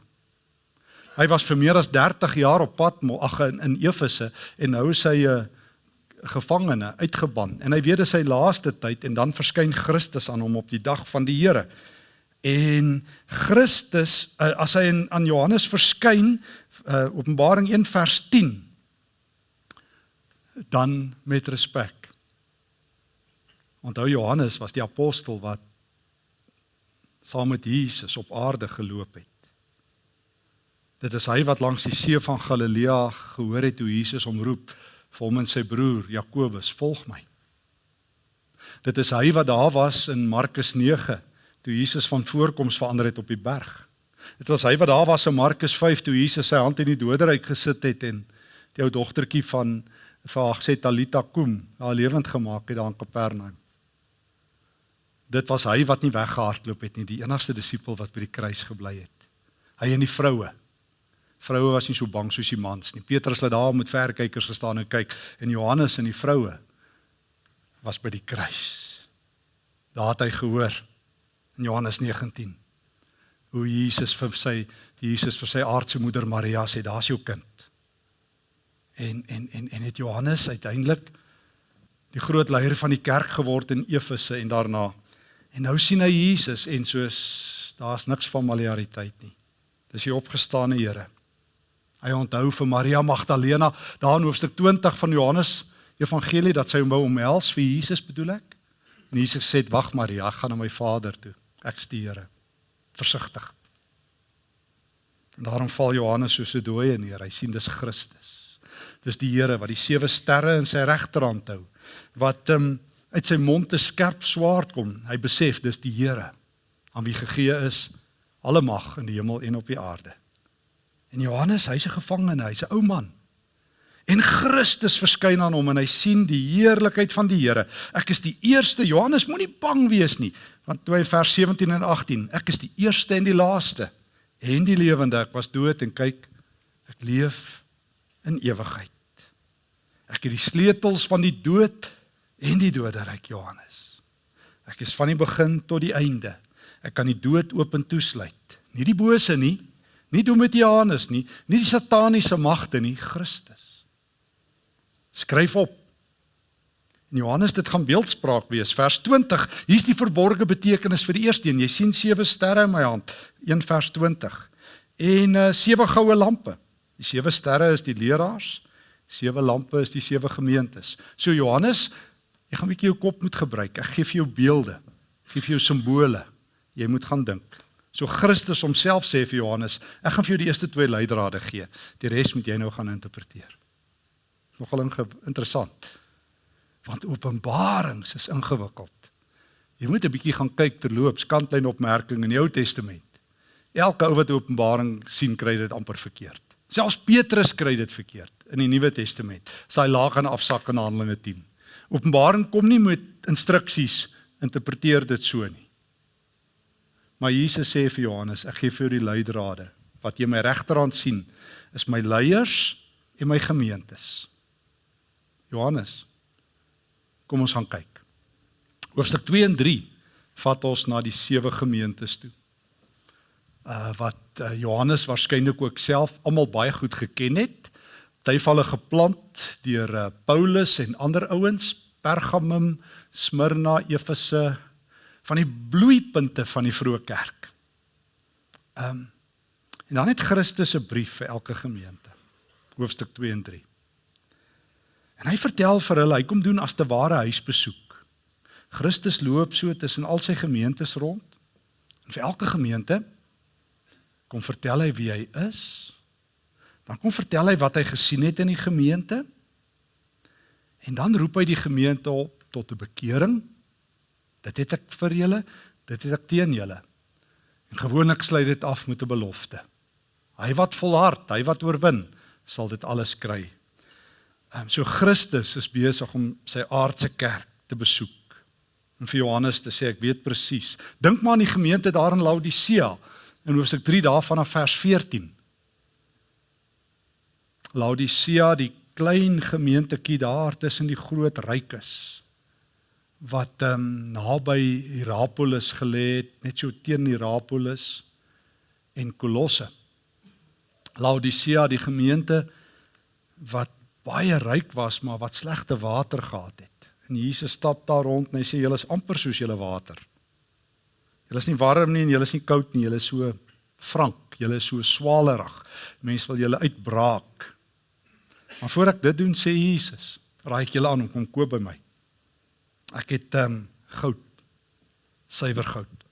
Hy was vir meer as 30 jaar op pad ag in, in Efese en nou is hy 'n uh, gevangene uitgeban en hy weet dit is sy laaste tyd en dan verskyn Christus aan hom op die dag van die Here. En Christus uh, as hy in, aan Johannes verskyn uh, Openbaring 1 vers 10 dan met respek. Onthou Johannes was die apostel wat saam met Jesus op aarde geloop het. Dit is hy wat langs die see van Galilea gehoor het hoe Jesus hom roep vir hom en sy broer Jakobus, "Volg my." Dit is hy wat daar was in Markus 9 toe Jesus van voorkoms verander het op die berg. Dit was hy wat daar was in Markus 5 toe Jesus sy hand in die doderyk gesit het en die ou dogtertjie van vir haar gesê Talita kum, haar lewend gemaak het daar in Kapernaum dit was hy wat nie weggehardloop het nie, die enigste disipel wat by die kruis gebly het. Hy en die vroue. Vroue was nie so bang soos die mans nie. Petrus het daar met verkykers gestaan en kyk en Johannes en die vroue was by die kruis. Daar het hy gehoor in Johannes 19 hoe Jesus vir sy Jesus vir sy aardse moeder Maria sê daar's jou kind. En en en en het Johannes uiteindelik die groot leier van die kerk geword in Efese en daarna En nou sien hy Jesus en soos daar's niks familiariteit nie. Dis die opgestane Here. Hy onthou vir Maria Magdalena daar in hoofstuk 20 van Johannes Evangelie dat sy hom wou omhels vir Jesus bedoel ek. En Jesus sê: "Wag Maria, ek gaan na my Vader toe. Ek's die Here." Versigtig. En daarom val Johannes soos 'n dooie neer. Hy sien dis Christus. Dis die Here wat die sewe sterre in sy regterhand hou. Wat um, uit sy mond 'n skerp swaard kom. Hy besef dis die Here aan wie gegee is alle mag in die hemel en op die aarde. En Johannes, hy's 'n gevangene, hy's 'n ou man. En Christus verskyn aan hom en hy sien die heerlikheid van die Here. Ek is die eerste. Johannes moenie bang wees nie, want toe hy vers 17 en 18, ek is die eerste en die laaste en die lewende. Ek was dood en kyk, ek leef in ewigheid. Ek het die sleutels van die dood en die doderyk Johannes. Ek is van die begin tot die einde. Ek kan die dood oop en toesluit. Nie die bose nie, Nie Domitianus nie, nie die sataniese magte nie, Christus. Skryf op. In Johannes dit gaan beeldspraak wees. Vers 20. Hier's die verborgde betekenis vir die eerste een. Jy sien sewe sterre in my hand. 1 vers 20. En uh, sewe goue lampe. Die sewe sterre is die leraars. Sewe lampe is die sewe gemeentes. So Johannes, jy gaan 'n bietjie jou kop moet gebruik. Ek gee vir jou beelde. Ek gee vir jou simbole. Jy moet gaan dink. So Christus homself sê vir Johannes, ek gaan vir jou die eerste twee leidrade gee. Die res moet jy nou gaan interpreteer. Nogal interessant want Openbarings is ingewikkeld. Jy moet 'n bietjie gaan kyk terloops kantlyn opmerking in die Ou Testament. Elke ou wat Openbaring sien kry dit amper verkeerd. Selfs Petrus kry dit verkeerd in die Nuwe Testament. Sy laag gaan afsak in Handelinge 10. Openbaring kom nie met instruksies interpreteer dit so nie. Maar Jesus sê vir Johannes, ek gee vir jou die leidrade. Wat jy my regterhand sien, is my leiers en my gemeentes. Johannes Kom ons gaan kyk. Hoofstuk 2 en 3 vat ons na die sewe gemeentes toe. Uh wat uh, Johannes waarskynlik ook self almal baie goed geken het. Tyfalle geplant deur uh, Paulus en ander ouens, Pergamum, Smyrna, Efese van die bloeipunte van die vroeë kerk. Um en dan het Christus se brief vir elke gemeente. Hoofstuk 2 en 3. En hy vertel vir hulle, hy kom doen as te ware huisbesoek. Christus loop so tussen al sy gemeentes rond. En vir elke gemeente kom vertel hy wie hy is. Dan kom vertel hy wat hy gesien het in die gemeente. En dan roep hy die gemeente op tot 'n bekering. Dit het ek vir julle, dit het ek teen julle. En gewoonlik sluit dit af met 'n belofte. Hy wat volhard, hy wat oorwin, sal dit alles kry Um, so Christus is besig om sy aardse kerk te besoek. En vir Johannes te sê ek weet presies. Dink maar aan die gemeente daar in Laodicea in Hoofstuk 3 daarvan af vers 14. Laodicea, die klein gemeentetjie daar tussen die groot rykes wat ehm um, naby Hierapolis gelê het, net so teen Hierapolis en Kolosse. Laodicea, die gemeente wat baie ryk was maar wat slegte water gehad het. En Jesus stap daar rond en hy sê julle is amper soos julle water. Julle is nie warm nie en julle is nie koud nie, julle is so frank, julle is so swalerig. Mense wil julle uitbraak. Maar voor ek dit doen sê Jesus, raai ek julle aan om kom koop by my. Ek het ehm um, goud. Suiwer goud.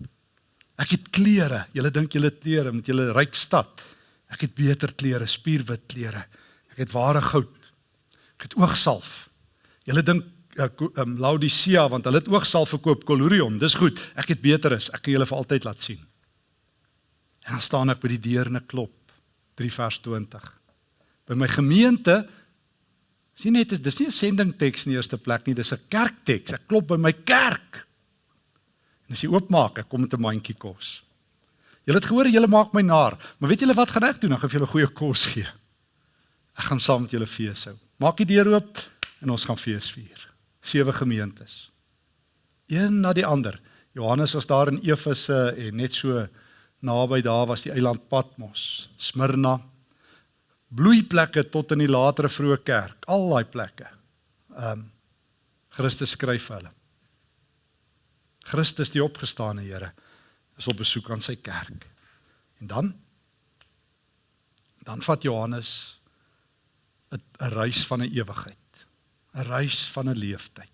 Ek het klere. Julle dink julle klere met julle ryk stad. Ek het beter klere, spierwit klere. Ek het ware goud. Ek het oogsalf. Julle dink um, Laodicea want hulle het oogsalf verkoop Colurium. Dis goed. Ek het beter is. Ek kan julle vir altyd laat sien. En dan staan ek by die deur en ek klop. 3 vers 20. By my gemeente sien net dis nie 'n sending teks in die eerste plek nie, dis 'n kerkteks. Ek klop by my kerk. En as jy oopmaak, ek kom met 'n mandjie kos. Julle het gehoor julle maak my naar, maar weet julle wat gaan ek doen? Ek gaan vir julle goeie kos gee. Ek gaan saam met julle fees hou. Maak die deur oop en ons gaan fees vier. Sewe gemeentes. Een na die ander. Johannes was daar in Efese en net so naby daar was die eiland Patmos, Smyrna. Bloeiplekke tot in die latere vroeë kerk, al daai plekke. Ehm um, Christus skryf vir hulle. Christus die opgestane Here is op besoek aan sy kerk. En dan dan vat Johannes 'n reis van 'n ewigheid. 'n Reis van 'n leeftyd.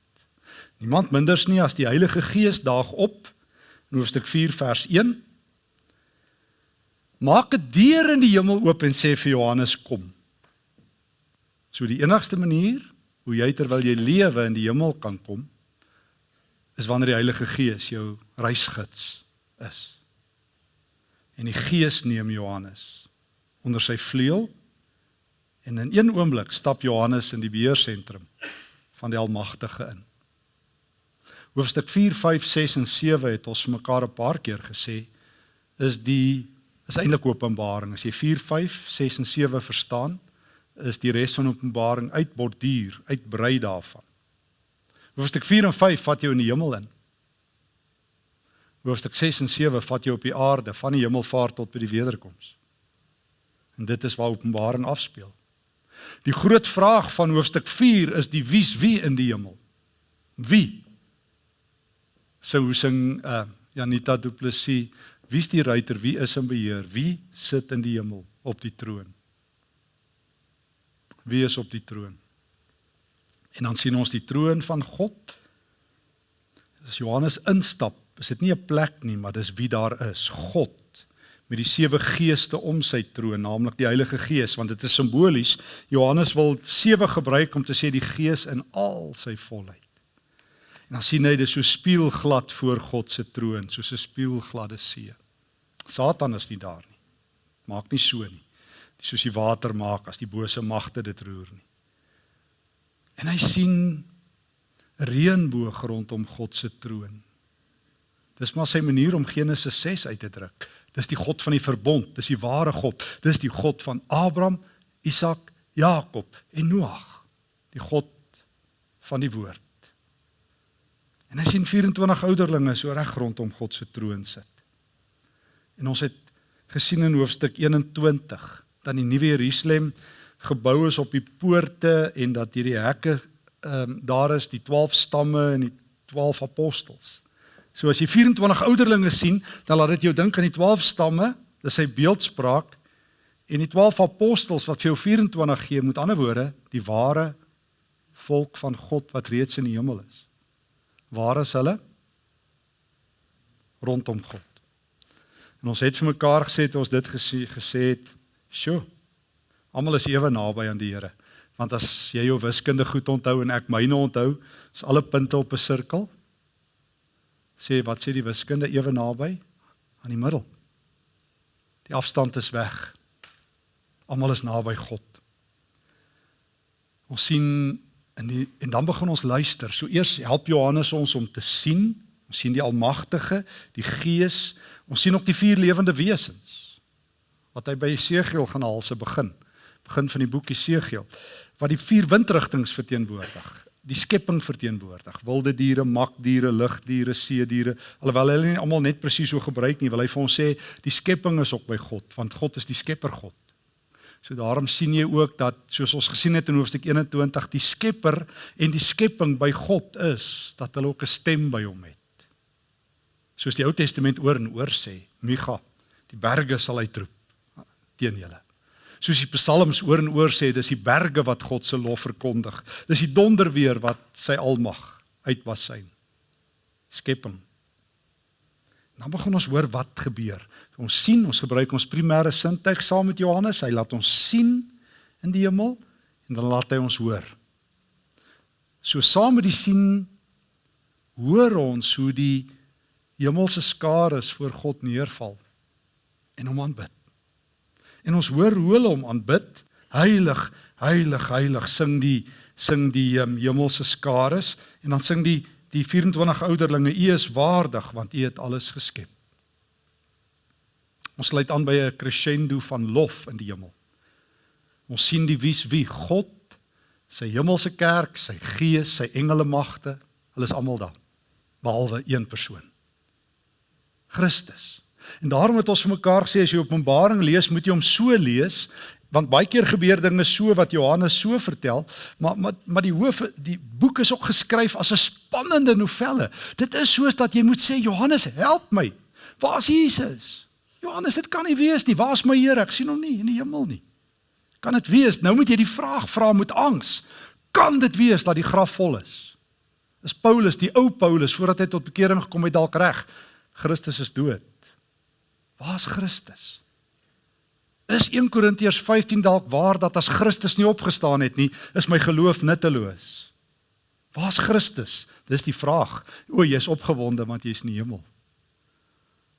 Niemand minders nie as die Heilige Gees daag op in hoofstuk 4 vers 1. Maak 'n deur in die hemel oop en sê vir Johannes kom. So die enigste manier hoe jy terwyl jy lewe in die hemel kan kom is wanneer die Heilige Gees jou reisgids is. En die Gees neem Johannes onder sy vleuel En in een oomblik stap Johannes in die beheersentrum van die Almagtige in. Hoofstuk 4, 5, 6 en 7 het ons mekaar 'n paar keer gesê is die is eintlik Openbaring. As jy 4, 5, 6 en 7 verstaan, is die res van Openbaring uitborduur, uitbrei daarvan. Hoofstuk 4 en 5 vat jou in die hemel in. Hoofstuk 6 en 7 vat jou op die aarde van die hemelvaart tot by die wederkoms. En dit is waar Openbaring afspeel. Die groot vraag van hoofstuk 4 is die wie's wie in die hemel? Wie? So hoe sing uh Janita Du Plessis, wie's die ruiter, wie is in beheer? Wie sit in die hemel op die troon? Wie is op die troon? En dan sien ons die troon van God. As Johannes instap, is dit nie 'n plek nie, maar dis wie daar is, God met die sewe geeste om sy troon, naamlik die Heilige Gees, want dit is simbolies. Johannes wil sewe gebruik om te sê die Gees in al sy volheid. En dan sien hy dit so spieelglad voor God se troon, soos 'n spieelgladde see. Satan is nie daar nie. Maak nie so nie. Dis soos die water maak as die bose magte dit roer nie. En hy sien reënboog rondom God se troon. Dis maar sy manier om Genesis 6 uit te druk. Dis die God van die verbond, dis die ware God. Dis die God van Abraham, Isak, Jakob en Noag. Die God van die woord. En hy sien 24 ouderlinge so reg rondom God se troon sit. En ons het gesien in hoofstuk 21 dat die nuwe Jerusalem gebou is op die poorte en dat hierdie hekke ehm um, daar is die 12 stamme en die 12 apostels. So as jy 24 ouderlinge sien, dan laat dit jou dink aan die 12 stamme, dis sy beeldspraak en die 12 apostels wat vir jou 24 gee, met ander woorde, die ware volk van God wat reeds in die hemel is. Waar is hulle? Rondom God. En ons het vir mekaar gesê het ons dit gesê, gesê het, "Sjoe. Almal is ewe naby aan die Here." Want as jy jou wiskunde goed onthou en ek myne onthou, is alle punte op 'n sirkel sê wat sê die wiskunde ewe naby aan die middel. Die afstand is weg. Almal is naby God. Ons sien en die en dan begin ons luister. So eers help Johannes ons om te sien. Ons sien die Almagtige, die Gees. Ons sien ook die vier lewende wesens wat hy by Esegiel gaan haal se begin. Begin van die boek Esegiel wat die vier windrigtinge verteenwoordig die skepping verteenwoordig. Wilde diere, makdiere, lugdiere, see diere. Alhoewel hulle nie almal net presies so gebruik nie, wil hy vir ons sê die skepping is ook by God, want God is die skepper God. So daarom sien jy ook dat soos ons gesien het in hoofstuk 21, die skepper en die skepping by God is, dat hulle ook 'n stem by hom het. Soos die Ou Testament oor en oor sê, Micha, die berge sal uitroep teen julle soos die psalms oor en oor sê, dis die berge wat God se lof verkondig. Dis die donderweer wat sy almag uitwasyn. Skepping. Dan begin ons hoor wat gebeur. Ons sien, ons gebruik ons primêre sintuig saam met Johannes. Hy laat ons sien in die hemel en dan laat hy ons hoor. So saam met die sien hoor ons hoe die hemelse skare voor God neerval en hom aanbid. En ons hoor hoe hulle hom aanbid. Heilig, heilig, heilig sing die sing die um, hemelse skares en dan sing die die 24 ouderlinge U is waardig want U het alles geskep. Ons sluit aan by 'n crescendo van lof in die hemel. Ons sien die wies wie God, sy hemelse kerk, sy gees, sy engele magte, hulle is almal daar behalwe een persoon. Christus. En daarom het ons vir mekaar gesê as jy Openbaring lees, moet jy hom so lees want baie keer gebeur dinge so wat Johannes so vertel, maar maar maar die hoof die boek is ook geskryf as 'n spannende novelle. Dit is soos dat jy moet sê Johannes, help my. Waar is Jesus? Johannes, dit kan nie wees nie. Waar is my Here? Ek sien hom nie in die hemel nie. Kan dit wees? Nou moet jy die vraag vra met angs. Kan dit wees dat die graf vol is? Is Paulus, die ou Paulus voordat hy tot bekering gekom het dalk reg? Christus is dood. Waar's Christus? Is 1 Korintiërs 15 dalk waar dat as Christus nie opgestaan het nie, is my geloof nutteloos? Waar's Christus? Dis die vraag. O, jy's opgewonde want jy's in die hemel.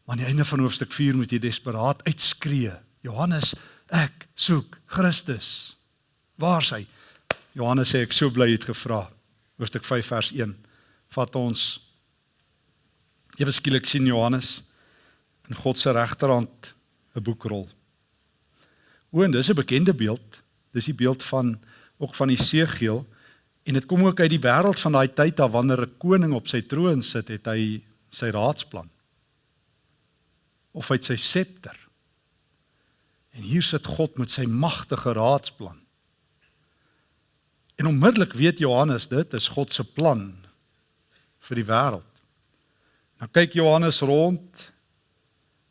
Maar aan die einde van hoofstuk 4 moet jy desperaat uitskree. Johannes, ek soek Christus. Waar's hy? Johannes sê ek so bly het gevra. Hoofstuk 5 vers 1. Vat ons Ewe skielik sien Johannes in God se regterhand 'n boekrol. O, en dis 'n bekende beeld. Dis die beeld van ook van Esegiel en dit kom ook uit die wêreld van daai tyd af wanneer 'n koning op sy troon sit, het hy sy raadsplan of uit sy septer. En hier sit God met sy magtige raadsplan. En onmiddellik weet Johannes dit is God se plan vir die wêreld. Nou kyk Johannes rond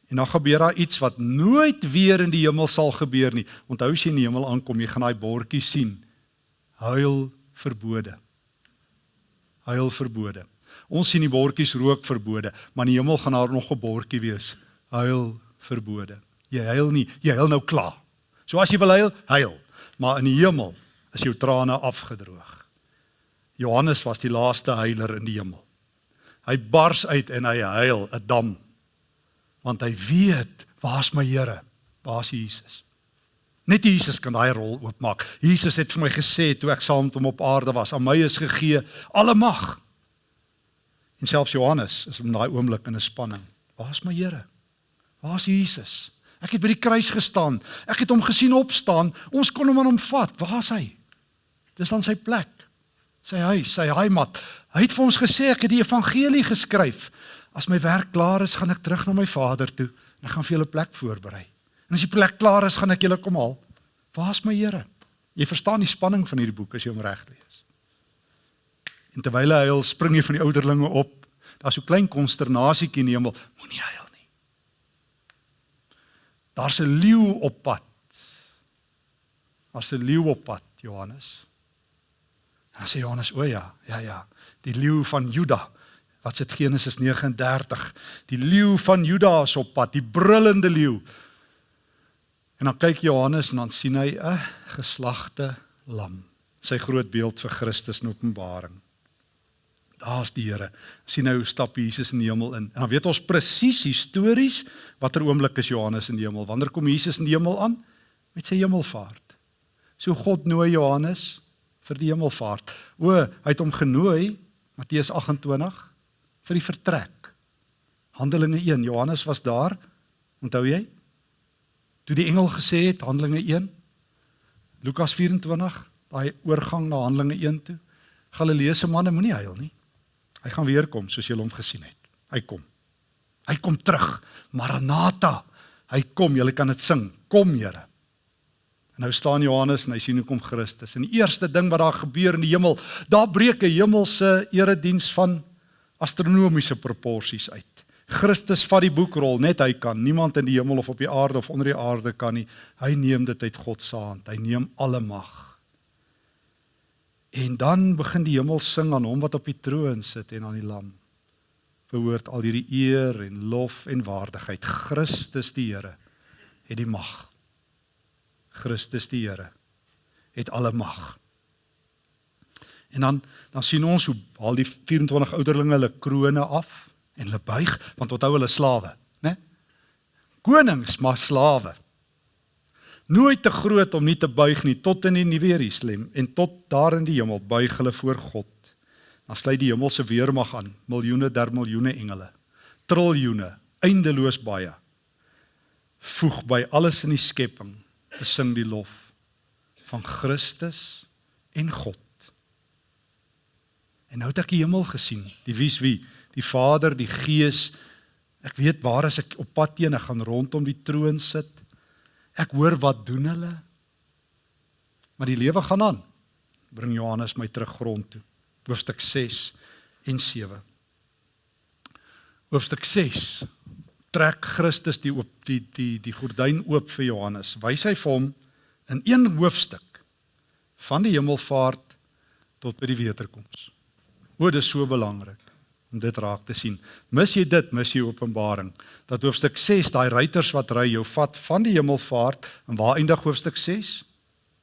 en dan gebeur daar iets wat nooit weer in die hemel sal gebeur nie. Onthou as jy in die hemel aankom, jy gaan daai bordjie sien. Huil verbode. Huil verbode. Ons sien die bordjies rook verbode, maar in die hemel gaan daar nog 'n bordjie wees. Huil verbode. Jy huil nie, jy huil nou klaar. So as jy wil huil, huil. Maar in die hemel is jou trane afgedroog. Johannes was die laaste huiler in die hemel. Hy bars uit en hy huil 'n dam. Want hy weet, waar's my Here? Waar's Jesus? Net Jesus kan daai rol oopmaak. Jesus het vir my gesê toe ek saam met hom op aarde was, aan my is gegee alle mag. En selfs Johannes is in daai oomblik in 'n spanning. Waar's my Here? Waar's Jesus? Ek het by die kruis gestaan. Ek het hom gesien opstaan. Ons kon hom aan hom vat. Waar's hy? Dis dan sy plek. Sy huis, sy heimat. Hy het vir ons gesê ek het die evangelie geskryf. As my werk klaar is, gaan ek terug na my Vader toe en ek gaan vir julle plek voorberei. En as die plek klaar is, gaan ek julle kom haal. Waar's my Here? Jy verstaan die spanning van hierdie boek as jy hom reg lees. En terwyl hy huil, spring hy van die ouderlinge op. Daar's so 'n klein konsternasietjie in die hemel. Moenie huil nie. Daar's 'n leeu op pad. Daar's 'n leeu op pad, Johannes. En sê Johannes, o ja, ja ja, die leeu van Juda. Wat sê Genesis 39? Die leeu van Juda is op pad, die brullende leeu. En dan kyk Johannes en dan sien hy 'n geslagte lam, sy groot beeld vir Christus in Openbaring. Daar's die Here. sien nou stap Jesus in die hemel in. En dan weet ons presies histories watter oomblik is Johannes in die hemel. Wanneer kom Jesus in die hemel aan? Met sy hemelvaart. So God nooi Johannes vir die hemelvaart. O, hy het hom genooi Matteus 28 vir die vertrek. Handelinge 1, Johannes was daar. Onthou jy? Toe die engel gesê het Handelinge 1 Lukas 24, daai oorgang na Handelinge 1 toe. Galileese manne moenie huil nie. Hy gaan weer kom soos julle hom gesien het. Hy kom. Hy kom terug. Maranatha. Hy kom, julle kan dit sing. Kom, Here. En nou staan Johannes en hy sien hoe kom Christus. En die eerste ding wat daar gebeur in die hemel, daar breek 'n hemelse erediens van astronomiese proporsies uit. Christus vat die boekrol, net hy kan. Niemand in die hemel of op die aarde of onder die aarde kan nie. Hy neem dit uit God se hand. Hy neem alle mag. En dan begin die hemel sing aan hom wat op die troon sit en aan die lam. Verhoort al hierdie eer en lof en waardigheid. Christus die Here het die mag. Christus die Here het alle mag. En dan dan sien ons hoe al die 24 ouderlinge hulle krone af en hulle buig want onthou hulle slawe, né? Konings maar slawe nooit te groot om nie te buig nie tot in die nuwe Jerusalem en tot daar in die hemel buig hulle voor God. Dan sluit die hemelse weermag aan, miljoene der miljoene engele, triljoene, eindeloos baie. Voeg by alles in die skepping, besing die lof van Christus en God. En nou het ek die hemel gesien, die wie's wie, die Vader, die Gees. Ek weet waar as ek op pad teen, ek gaan rondom die troon sit Ek hoor wat doen hulle? Maar die lewe gaan aan. Bring Johannes my terug grond toe. Hoofstuk 6 en 7. Hoofstuk 6 trek Christus die oop die die die gordyn oop vir Johannes. Wys hy vir hom in een hoofstuk van die hemelvaart tot by die wederkoms. O, dit is so belangrik om dit raak te sien. Mis jy dit, mis jy Openbaring. Dat hoofstuk 6, daai ruiters wat ry jou vat van die hemelvaart en waar eindig hoofstuk 6?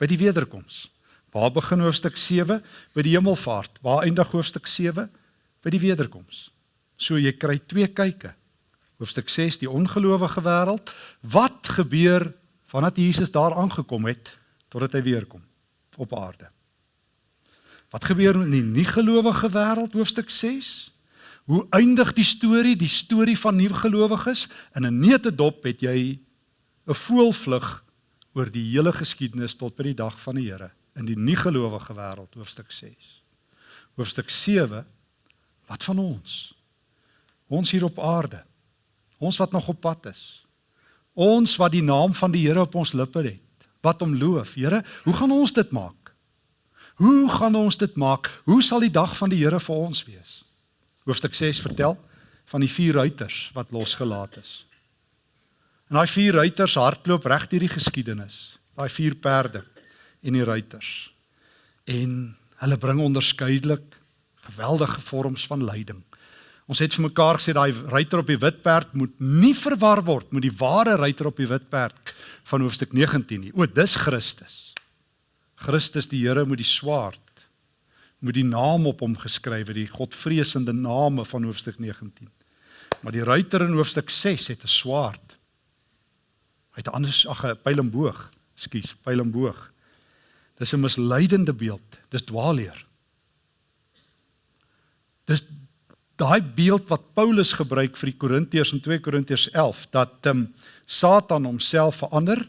By die wederkoms. Waar begin hoofstuk 7? By die hemelvaart. Waar eindig hoofstuk 7? By die wederkoms. So jy kry twee kyke. Hoofstuk 6 die ongelowige wêreld. Wat gebeur vandat Jesus daar aangekom het totdat hy weer kom op aarde? Wat gebeur in die nie gelowige wêreld hoofstuk 6? Hoe eindig die storie, die storie van nuwe gelowiges? In 'n neutedop het jy 'n voelvlug oor die hele geskiedenis tot by die dag van die Here in die nie gelowige wêreld hoofstuk 6. Hoofstuk 7 wat van ons? Ons hier op aarde. Ons wat nog op pad is. Ons wat die naam van die Here op ons lippe het, wat hom loof. Here, hoe gaan ons dit maak? Hoe gaan ons dit maak? Hoe sal die dag van die Here vir ons wees? Hoofstuk 6 vertel van die vier ruiters wat losgelaat is. En daai vier ruiters hardloop reg deur die geskiedenis. Daai vier perde en die ruiters. En hulle bring onderskeidelik geweldige vorms van lyding. Ons het vir mekaar gesê daai ruiter op die wit perd moet nie verwar word met die ware ruiter op die wit perd van hoofstuk 19 nie. O, dis Christus. Christus die Here met die swaard met die naam op hom geskrywe, die godvreesende name van hoofstuk 19. Maar die ruiter in hoofstuk 6 het 'n swaard. Hy het anders ag 'n pyl en boog, skus, pyl en boog. Dis 'n misleidende beeld. Dis dwaalleer. Dis daai beeld wat Paulus gebruik vir die Korintiërs in 2 Korintiërs 11 dat um, Satan homself verander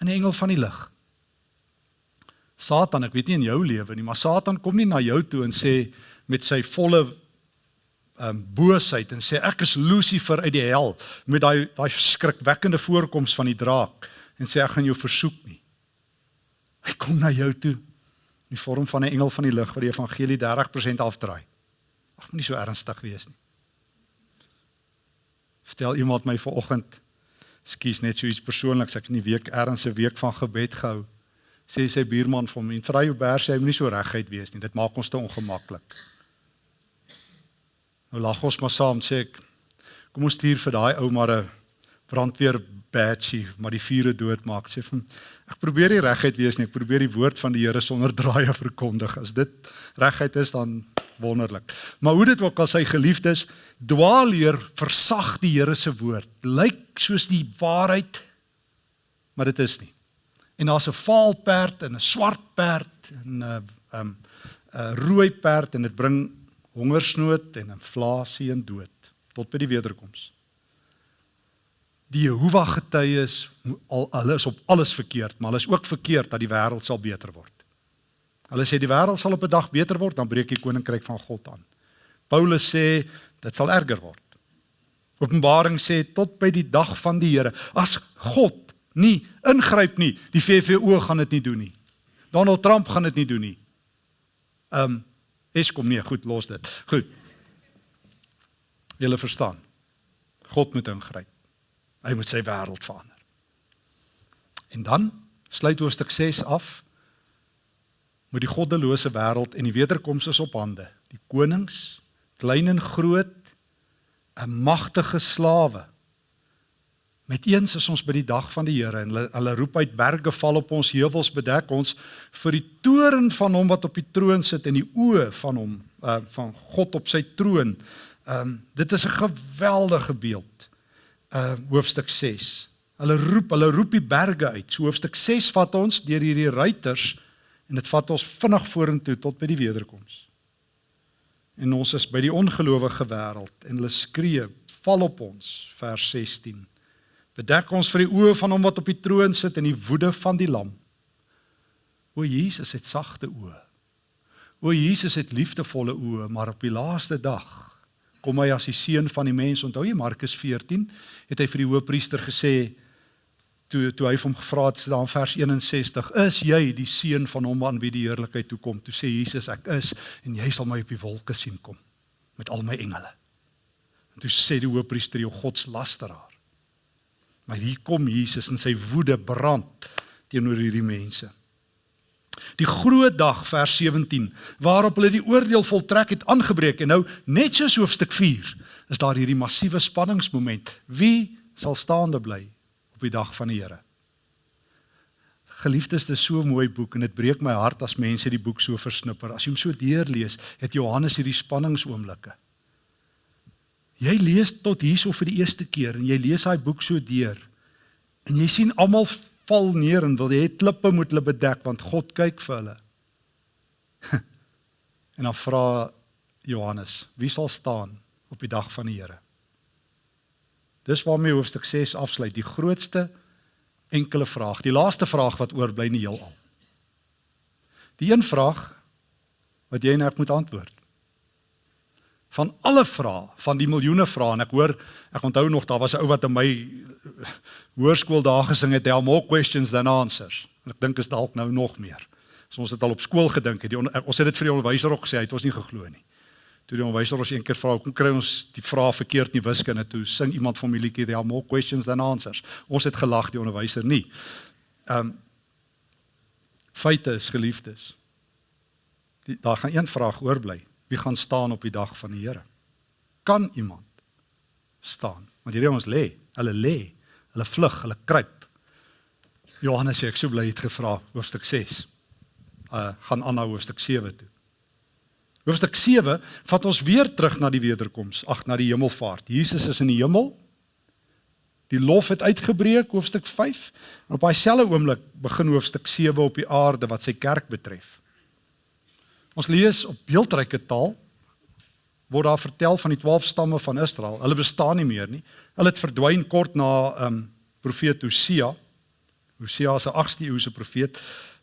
in 'n engel van die lig. Satan, ek weet nie in jou lewe nie, maar Satan kom nie na jou toe en sê met sy volle ehm um, boosheid en sê ek is Lucifer uit die hel met daai daai skrikwekkende voorkoms van die draak en sê ek gaan jou versoek nie. Hy kom na jou toe in die vorm van 'n engel van die lig wat die evangelie 30% afdraai. Ag moenie so ernstig wees nie. Vertel iemand my vanoggend skuis net so iets persoonliks ek in die week erns 'n week van gebed gehou sê sy buurman vir hom en vra jou bers hy moenie so reguit wees nie. Dit maak ons te ongemaklik. Nou lag ons maar saam sê ek kom ons stuur vir daai ou maar 'n brandweer badge maar die vure dood maak sê van ek probeer nie reguit wees nie. Ek probeer die woord van die Here sonder draaie verkondig. As dit reguit is dan wonderlik. Maar hoe dit ook al sy geliefdes dwaalleer versag die Here se woord. Lyk soos die waarheid maar dit is nie en daar's 'n vaal perd en 'n swart perd en 'n um, 'n rooi perd en dit bring hongersnood en inflasie en dood tot by die wederkoms. Die Jehovah getuies al hulle is op alles verkeerd, maar hulle is ook verkeerd dat die wêreld sal beter word. Hulle sê die wêreld sal op 'n dag beter word, dan breek die koninkryk van God aan. Paulus sê dit sal erger word. Openbaring sê tot by die dag van die Here. As God nie ingryp nie. Die VVO gaan dit nie doen nie. Donald Trump gaan dit nie doen nie. Ehm um, Eskom nee, goed, los dit. Goed. Julle verstaan. God moet ingryp. Hy moet sy wêreld verander. En dan sluit hoofstuk 6 af met die goddelose wêreld en die wederkoms is op hande. Die konings, klein en groot, 'n magtige slawe Met eens is ons by die dag van die Here en hulle, hulle roep uit berge val op ons heuwels bedek ons vir die toren van hom wat op die troon sit en die oë van hom uh, van God op sy troon. Ehm um, dit is 'n geweldige beeld. Uh hoofstuk 6. Hulle roep, hulle roep die berge uit. So hoofstuk 6 vat ons deur hierdie ruiters en dit vat ons vinnig vorentoe tot by die wederkoms. En ons is by die ongelowige wêreld en hulle skree val op ons vers 16 Bedek ons vir die oë van hom wat op die troon sit en die woede van die lam. O Jesus het sagte oë. O Jesus het liefdevolle oë, maar op die laaste dag kom hy as die seun van die mens. Onthou jy Markus 14 het hy vir die hoëpriester gesê toe toe hy hom gevra het daar in vers 61 is jy die seun van hom aan wie die heerlikheid toe kom toe sê Jesus ek is en jy sal my op die wolke sien kom met al my engele en toe sê die hoëpriester jou godslasteraar Maar hier kom Jesus en sy woede brand teenoor hierdie mense. Die groot dag vers 17 waarop hulle die oordeel voltrek het aangebreek en nou net soos hoofstuk 4 is daar hierdie massiewe spanningsmoment. Wie sal staande bly op die dag van die Here? Geliefdes, dit is so 'n mooi boek en dit breek my hart as mense die boek so versnipper. As jy hom so deurlees, het Johannes hierdie spanningsoomblikke. Jy lees tot hierso vir die eerste keer en jy lees daai boek so deur. En jy sien almal val neer en wil hê klippe moet hulle bedek want God kyk vir hulle. en dan vra Johannes, wie sal staan op die dag van die Here? Dis waarmee hoofstuk 6 afsluit, die grootste enkele vraag, die laaste vraag wat oorbly in die heelal. Die een vraag wat jy en ek moet antwoord. Van alle vrae, van die miljoene vrae en ek hoor ek onthou nog daar was 'n ou wat in my hoërskool daar gesing het, there more questions than answers. En ek dink is dalk nou nog meer. So ons het al op skool gedink het. Ons het dit vir die onderwyser ook gesê, hy het ons nie geglo nie. Toe die onderwyser ons een keer vra, "Kom kry ons die vrae verkeerd nie wiskunde toe?" Sing iemand van my liedjie, "There more questions than answers." Ons het gelag, die onderwyser nie. Ehm um, feite is geliefdes. Die, daar gaan een vraag oorbly. Wie gaan staan op die dag van die Here? Kan iemand staan? Want hierdie ons lê, hulle lê, hulle vlug, hulle kruip. Johannes sê ek sou bly het gevra hoofstuk 6. Uh gaan aan na hoofstuk 7 toe. Hoofstuk 7 vat ons weer terug na die wederkoms, ag na die hemelvaart. Jesus is in die hemel. Die lof het uitgebreek hoofstuk 5 en op daai selfde oomblik begin hoofstuk 7 op die aarde wat sy kerk betref. Ons lees op beeldryke taal word daar vertel van die 12 stamme van Israel. Hulle bestaan nie meer nie. Hulle het verdwyn kort na ehm um, profeet Hosea. Hosea is 'n 8de eeuse profeet.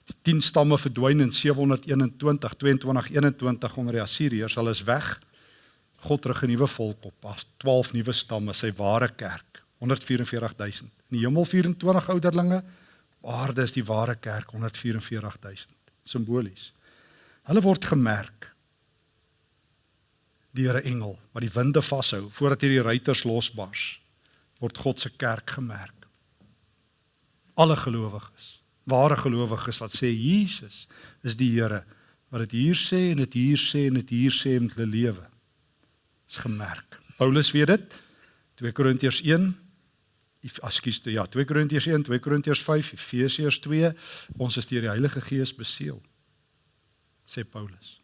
Die 10 stamme verdwyn in 721 22 21 onder die Assiriërs. Hulle is weg. God rig 'n nuwe volk op as 12 nuwe stamme sy ware kerk. 144000 in die hemel 24 ouderlinge. Aarde is die ware kerk 144000 simbolies hulle word gemerk deur 'n engel wat die winde vashou voordat hierdie ruiters losbars word God se kerk gemerk alle gelowiges ware gelowiges wat sê Jesus is die Here wat dit hier sê en dit hier sê en dit hier sê met hulle lewe. Is gemerk. Paulus weet dit. 2 Korintiërs 1 Ekskuus, ja, 2 Korintiërs 1, 2 Korintiërs 5, Efesiërs 2, ons is deur die Heilige Gees beseël. Sê Paulus.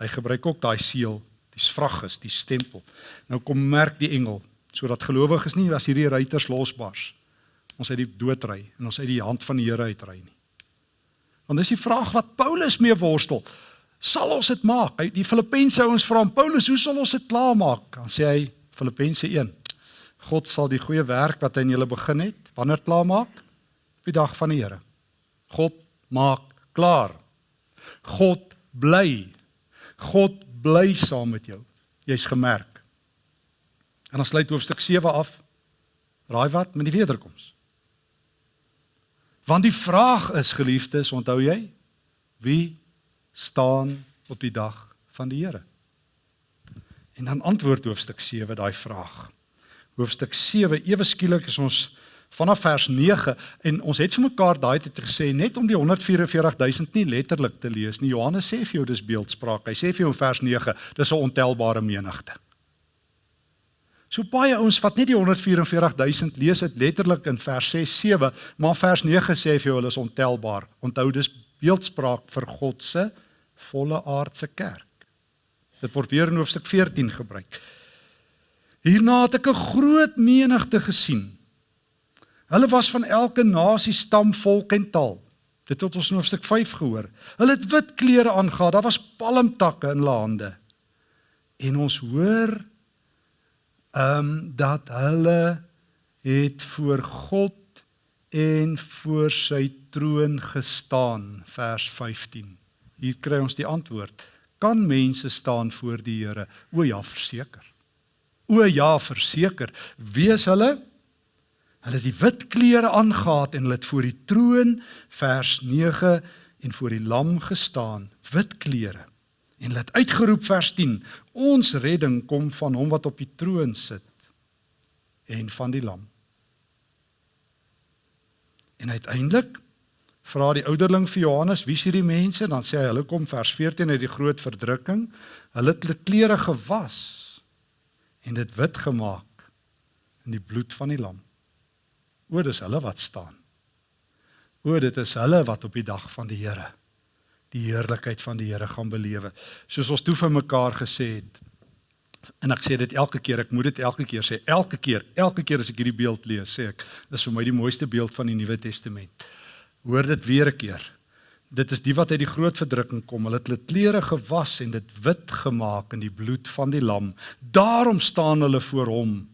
Hy gebruik ook daai seël, die svragis, die stempel. Nou kom merk die engel sodat gelowiges nie as hierdie ruiters losbars ons uit die dood ry en ons uit die hand van die Here uitry nie. Want dis die vraag wat Paulus mee worstel. Sal ons dit maak? Hy die Filippense ouens vra hom Paulus, hoe sal ons dit klaarmaak? Dan sê hy Filippense 1. God sal die goeie werk wat hy in julle begin het, wanneer klaarmaak? Op die dag van die Here. God maak klaar. God bly. God bly saam met jou. Jy's gemerk. En dan sluit hoofstuk 7 af. Raai wat met die wederkoms. Want die vraag is geliefdes, onthou jy? Wie staan op die dag van die Here? En dan antwoord hoofstuk 7 daai vraag. Hoofstuk 7 ewe skielik is ons vanaf vers 9 en ons het vir mekaar daai tyd gesê net om die 144000 nie letterlik te lees nie. Johannes sê vir jou dis beeldspraak. Hy sê vir jou in vers 9 dis 'n ontelbare menigte. So baie ouens vat net die 144000 lees dit letterlik in vers 6 7, maar vers 9 sê vir jou hulle is ontelbaar. Onthou dis beeldspraak vir God se volle aardse kerk. Dit word weer in hoofstuk 14 gebruik. Hierna het ek 'n groot menigte gesien. Hulle was van elke nasie, stam, volk en taal. Dit het ons in hoofstuk 5 gehoor. Hulle het wit klere aangetree. Daar was palmtakke in hulle hande. En ons hoor ehm um, dat hulle het voor God en voor sy troon gestaan vers 15. Hier kry ons die antwoord. Kan mense staan voor die Here? O ja, verseker. O ja, verseker. Wees hulle hulle het die wit klere aangetree en hulle het voor die troon vers 9 en voor die lam gestaan, wit klere. En hulle het uitgeroep vers 10: Ons redding kom van hom wat op die troon sit en van die lam. En uiteindelik vra die ouderling vir Johannes: "Wie is hierdie mense?" Dan sê hy: "Hulle kom vers 14 uit die groot verdrukking. Hulle het hulle klere gewas en dit wit gemaak in die bloed van die lam." O, dis hulle wat staan. O, dit is hulle wat op die dag van die Here die heerlikheid van die Here gaan belewe. Soos ons toe vir mekaar gesê het. En ek sê dit elke keer, ek moet dit elke keer sê, elke keer, elke keer as ek hierdie beeld lees, sê ek, dis vir my die mooiste beeld van die Nuwe Testament. Hoor dit weer 'n keer. Dit is die wat uit die groot verdrukking kom. Hulle het hulle klere gewas en dit wit gemaak in die bloed van die lam. Daarom staan hulle voor hom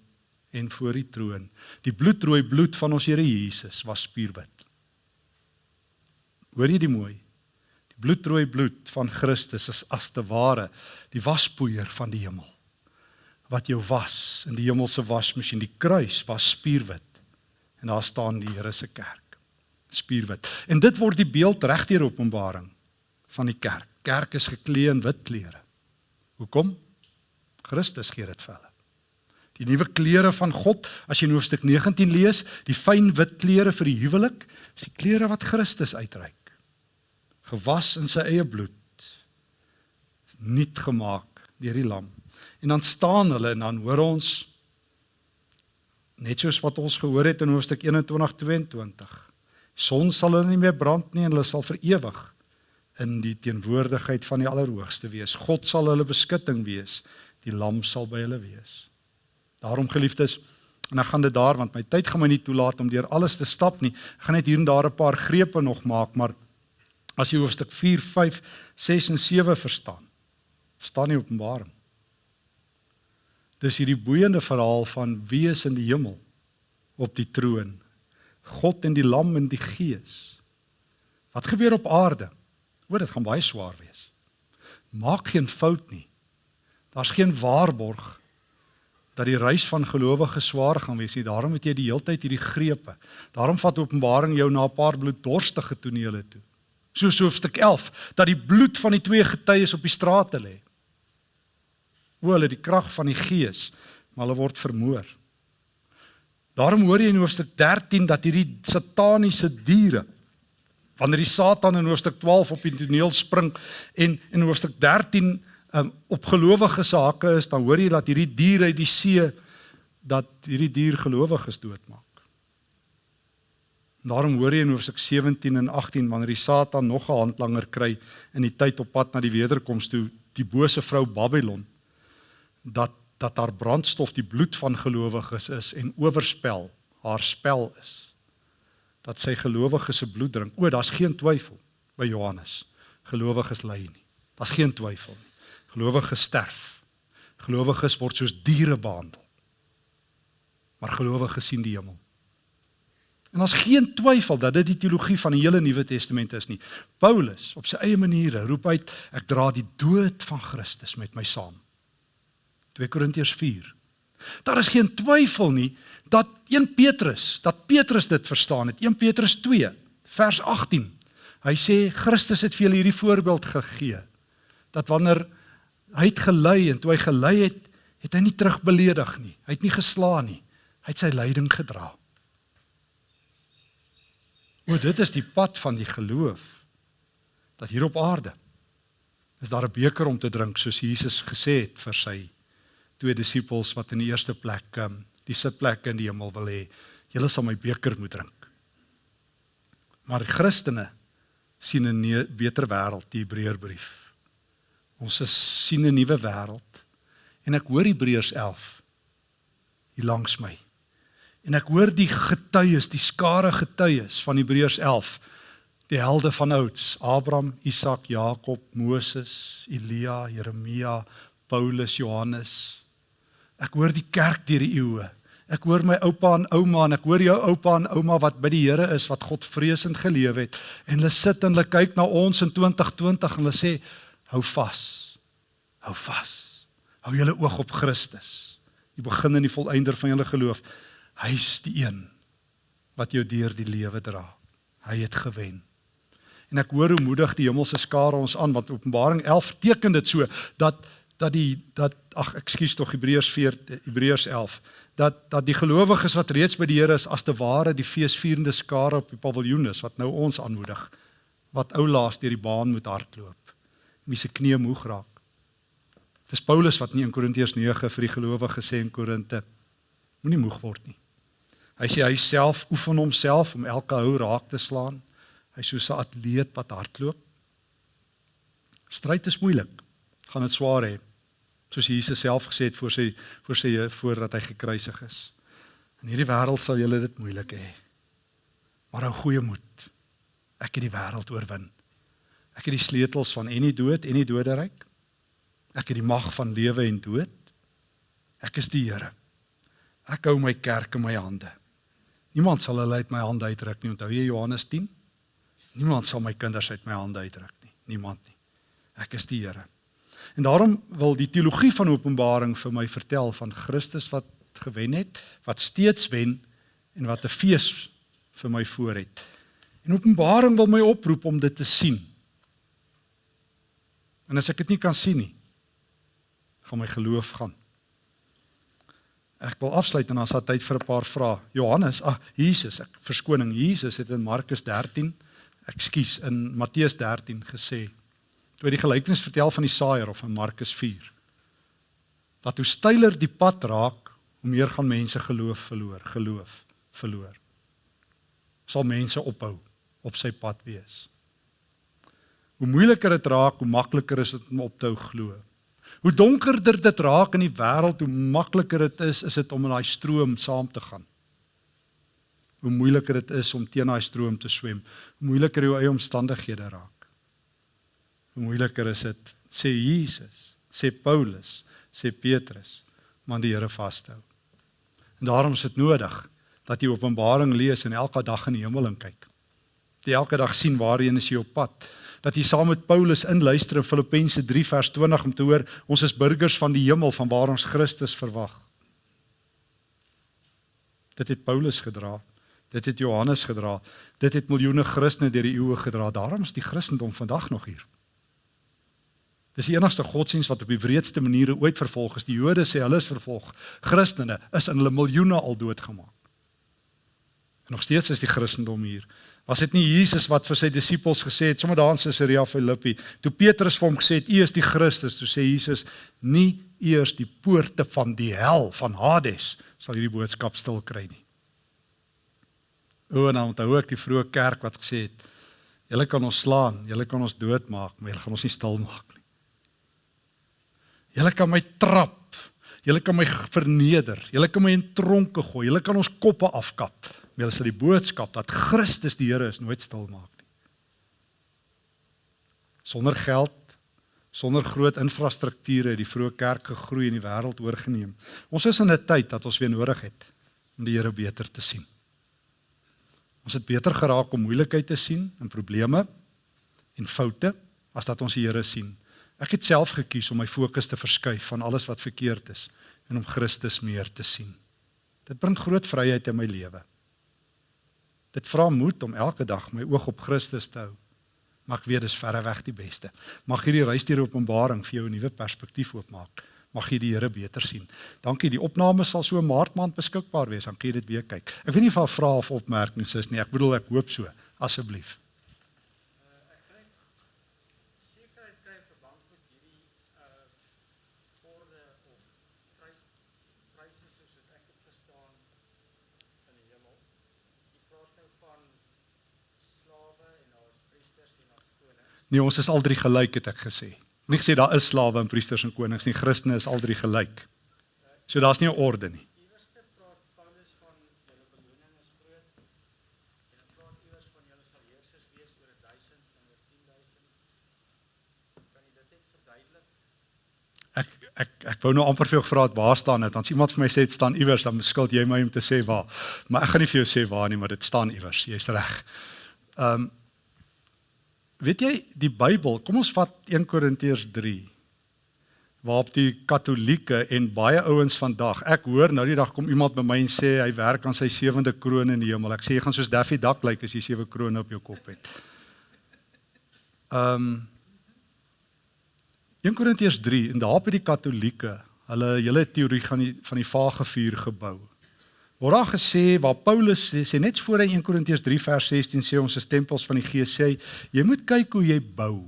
en voor die troon. Die bloedrooi bloed van ons Here Jesus was spierwit. Hoor jy die mooi? bloedrooi bloed van Christus is as te ware die waspoeier van die hemel. wat jou was in die hemelse wasmasjien. Die kruis was spierwit. En daar staan die Here se kerk. Spierwit. En dit word die beeld regdeur Openbaring van die kerk. Kerk is geklee in wit klere. Hoekom? Christus gee dit vir hulle. Die nuwe klere van God, as jy in hoofstuk 19 lees, die fyn wit klere vir die huwelik, is die klere wat Christus uitreik. Gewas in sy eie bloed. Nuut gemaak deur die lam. En dan staan hulle en dan hoor ons net soos wat ons gehoor het in hoofstuk 21 22. Son sal hulle nie meer brand nie en hulle sal vir ewig in die teenwoordigheid van die Allerhoogste wees. God sal hulle beskutting wees. Die lam sal by hulle wees. Daarom geliefdes, en ek gaan dit daar want my tyd gaan my nie toelaat om deur alles te stap nie. Ek gaan net hier en daar 'n paar grepe nog maak, maar as jy hoofstuk 4, 5, 6 en 7 verstaan, staan nie Openbaring. Dis hierdie boeiende verhaal van wie is in die hemel op die troon. God en die lam en die gees. Wat gebeur op aarde? O, dit gaan baie swaar wees. Maak geen fout nie. Daar's geen waarborg dat die reis van gelowiges swaar gaan wees nie. Daarom het jy die hele tyd hierdie grepe. Daarom vat Openbaring jou na 'n paar bloeddorstige tonele toe. Soos hoofstuk 11 dat die bloed van die twee getuies op die strate lê. O, hulle die krag van die gees, maar hulle word vermoor. Daarom hoor jy in hoofstuk 13 dat hierdie sataniese diere wanneer die Satan in hoofstuk 12 op die toneel spring en in hoofstuk 13 um, op gelowige sake is, dan hoor jy dat hierdie dier uit die see dat hierdie dier gelowiges doodmaak. Daarom hoor jy in hoofstuk 17 en 18 wanneer die Satan nog 'n handlanger kry in die tyd op pad na die wederkoms toe, die bose vrou Babylon, dat dat haar brandstof die bloed van gelowiges is en oorspel haar spel is dat sy gelowiges se bloed drink. O, daar's geen twyfel by Johannes. Gelowiges ly nie. Daar's geen twyfel nie. Gelowiges sterf. Gelowiges word soos diere behandel. Maar gelowiges sien die hemel. En daar's geen twyfel dat dit die teologie van die hele Nuwe Testament is nie. Paulus op sy eie maniere roep uit ek dra die dood van Christus met my saam. 2 Korintiërs 4. Daar is geen twyfel nie dat 1 Petrus, dat Petrus dit verstaan het. 1 Petrus 2 vers 18. Hy sê Christus het vir julle hierdie voorbeeld gegee dat wanneer hy het gelei en toe hy gelei het, het hy nie terugbeledig nie. Hy het nie geslaan nie. Hy het sy lyding gedra. O, dit is die pad van die geloof. Dat hier op aarde is daar 'n beker om te drink soos Jesus gesê het vir sy twee disippels wat in die eerste plek um, die sitplek in die hemel wil hê. Julle sal my beker moet drink. Maar die Christene sien 'n beter wêreld, die Hebreërbrief. Ons sien 'n nuwe wêreld. En ek hoor Hebreërs 11 hier langs my. En ek hoor die getuies, die skare getuies van Hebreërs 11, die helde van ouds, Abraham, Isak, Jakob, Moses, Elia, Jeremia, Paulus, Johannes. Ek hoor die kerk deur die eeue. Ek hoor my oupa en ouma en ek hoor jou oupa en ouma wat by die Here is wat God vreesend geleef het en hulle sit en hulle kyk na ons in 2020 en hulle sê hou vas. Hou vas. Hou julle oog op Christus. Die begin en die volëinder van julle geloof. Hy's die een wat jou deur die lewe dra. Hy het gewen. En ek hoor hoe moedig die hemelse skare ons aan want Openbaring 11 teken dit so dat dat die dat ag ekskuus tog Hebreërs 4 Hebreërs 11 dat dat die gelowiges wat reeds by die Here is as te ware die feesvierende skare op die paviljoen is wat nou ons aanmoedig wat ou laas deur die baan moet hardloop wie se knie moeg raak dis Paulus wat in Korintiërs 9 vir die gelowiges sê in Korinte moenie moeg word nie hy sê hy self oefen homself om elke hou raak te slaan hy soos 'n atleet wat hardloop stryd is moeilik gaan dit swaar hê soos Jesus self gesê het voor sy voor sy voordat hy gekruisig is. In hierdie wêreld sal julle dit moeilik hê. Maar hou goeie moed. Ek het die wêreld oorwin. Ek het die sleutels van en die dood en die doderyk. Ek het die mag van lewe en dood. Ek is die Here. Ek hou my kerk in my hande. Niemand sal hulle uit my hande uitruk nie. Onthou jy Johannes 10? Niemand sal my kinders uit my hande uitruk nie. Niemand nie. Ek is die Here. En daarom wil die teologie van Openbaring vir my vertel van Christus wat gewen het, wat steeds wen en wat 'n fees vir my voor het. En Openbaring wil my oproep om dit te sien. En as ek dit nie kan sien nie, gaan my geloof gaan. Ek wil afsluit en dan sal tyd vir 'n paar vrae. Johannes, ag Jesus, ek verskoning Jesus het in Markus 13, ekskuus, in Matteus 13 gesê toe hy die gelykenis vertel van die saaier of in Markus 4 dat hoe steiler die pad raak, hoe meer gaan mense geloof verloor, geloof verloor. Sal mense ophou op sy pad wees. Hoe moeiliker dit raak, hoe makliker is dit om op te hou glo. Hoe donkerder dit raak in die wêreld, hoe makliker dit is is dit om in daai stroom saam te gaan. Hoe moeiliker dit is om teen daai stroom te swem, hoe moeiliker jou eie omstandighede raak. Hoe moeiliker is dit sê Jesus, sê Paulus, sê Petrus, maar die Here vashou. En daarom is dit nodig dat jy Openbaring lees en elke dag in die hemel kyk. Jy elke dag sien waarheen is jy op pad dat jy saam met Paulus inluister in Filippense 3 vers 20 om te hoor ons is burgers van die hemel van waar ons Christus verwag. Dit het Paulus gedra. Dit het Johannes gedra. Dit het miljoene Christene deur die eeue gedra. Daarom is die Christendom vandag nog hier. Dis die enigste godsdienst wat op die wreedste maniere ooit vervolg is. Die Jode sê hulle is vervolg. Christene is in hulle miljoene al doodgemaak. En nog steeds is die Christendom hier. Was dit nie Jesus wat vir sy disippels gesê het sommer daar in Caesarea Philippi, toe Petrus vir hom gesê het: "U is die Christus," toe sê Jesus: "Nie eers die poorte van die hel van Hades sal hierdie boodskap stil kry nie." O, nou onthou ek die vroeë kerk wat gesê het: "Julle kan ons slaan, julle kan ons doodmaak, maar julle gaan ons nie stil maak nie." Julle kan my trap, julle kan my verneder, julle kan my in tronke gooi, julle kan ons koppe afkap, Hulle sal die boodskap dat Christus die Here is nooit stil maak nie. Sonder geld, sonder groot infrastrukture het die vroeë kerk gegroei en die wêreld oorgeneem. Ons is in 'n tyd dat ons weer nodig het om die Here beter te sien. Ons het beter geraak om moeilikheid te sien en probleme en foute as dat ons die Here sien. Ek het self gekies om my fokus te verskuif van alles wat verkeerd is en om Christus meer te sien. Dit bring groot vryheid in my lewe. Dit vra moed om elke dag my oog op Christus te hou. Mag weet dis verre weg die beste. Mag hierdie reis deur Openbaring vir jou 'n nuwe perspektief oopmaak. Mag jy die Here beter sien. Dankie. Die opname sal so maart maand beskikbaar wees. Dan kan jy dit weer kyk. Ek weet nie of daar vrae of opmerkings is nie. Ek bedoel ek hoop so. Asseblief. Nee, ons is al drie gelyk het ek gesê. Nie gesê daar is slawe en priesters en konings nie. Christene is al drie gelyk. So daar's nie 'n orde nie. Ek ek ek wou nou amper vir jou gevra het waar staan dit? Dan's iemand vir my sê dit staan iewers, dan skuld jy my om te sê waar. Maar ek gaan nie vir jou sê waar nie, maar dit staan iewers. Jy's reg. Ehm um, Weet jy die Bybel, kom ons vat 1 Korintiërs 3 waarop die Katolieke en baie ouens vandag, ek hoor nou die dag kom iemand by my en sê hy werk aan sy sewende kroon in die hemel. Ek sê jy gaan soos Daffy Duck lyk as jy sewe krones op jou kop het. Ehm um, 1 Korintiërs 3 en daar by die Katolieke, hulle hele teorie gaan die van die vage vuur gebou word daar gesê waar Paulus sê, sê net voor hy 1 Korintiërs 3 vers 16 sê ons is tempels van die Gees sê jy moet kyk hoe jy bou.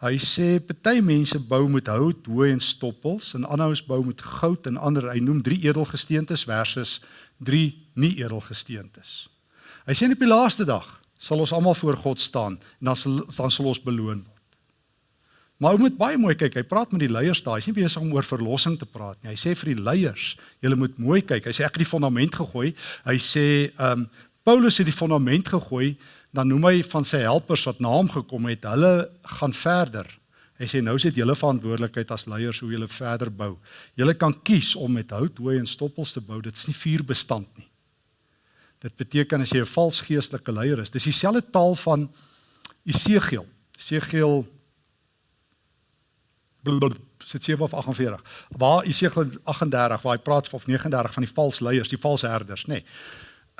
Hy sê party mense bou met hout, hooi en stoppels en ander ons bou met goud en ander hy noem drie edelgesteentes versus drie nie edelgesteentes. Hy sê op die laaste dag sal ons almal voor God staan en dan sal dan sal ons beloon word. Maar moet baie mooi kyk. Hy praat met die leiers daar. Hy's nie besig om oor verlossing te praat nie. Hy sê vir die leiers, julle moet mooi kyk. Hy sê ek het die fondament gegooi. Hy sê ehm um, Paulus het die fondament gegooi, dan noem hy van sy helpers wat na hom gekom het, hulle gaan verder. Hy sê nou sit julle verantwoordelikheid as leiers hoe julle verder bou. Julle kan kies om met hout, hooi en stoppels te bou. Dit is nie vuurbestand nie. Dit beteken as jy 'n vals geestelike leier is, dis dieselfde taal van Esegiel. Esegiel sit 7 of 48. Waar Esegiel 38 waar hy praat of 39 van die valse leiers, die valse herders, nê. Nee.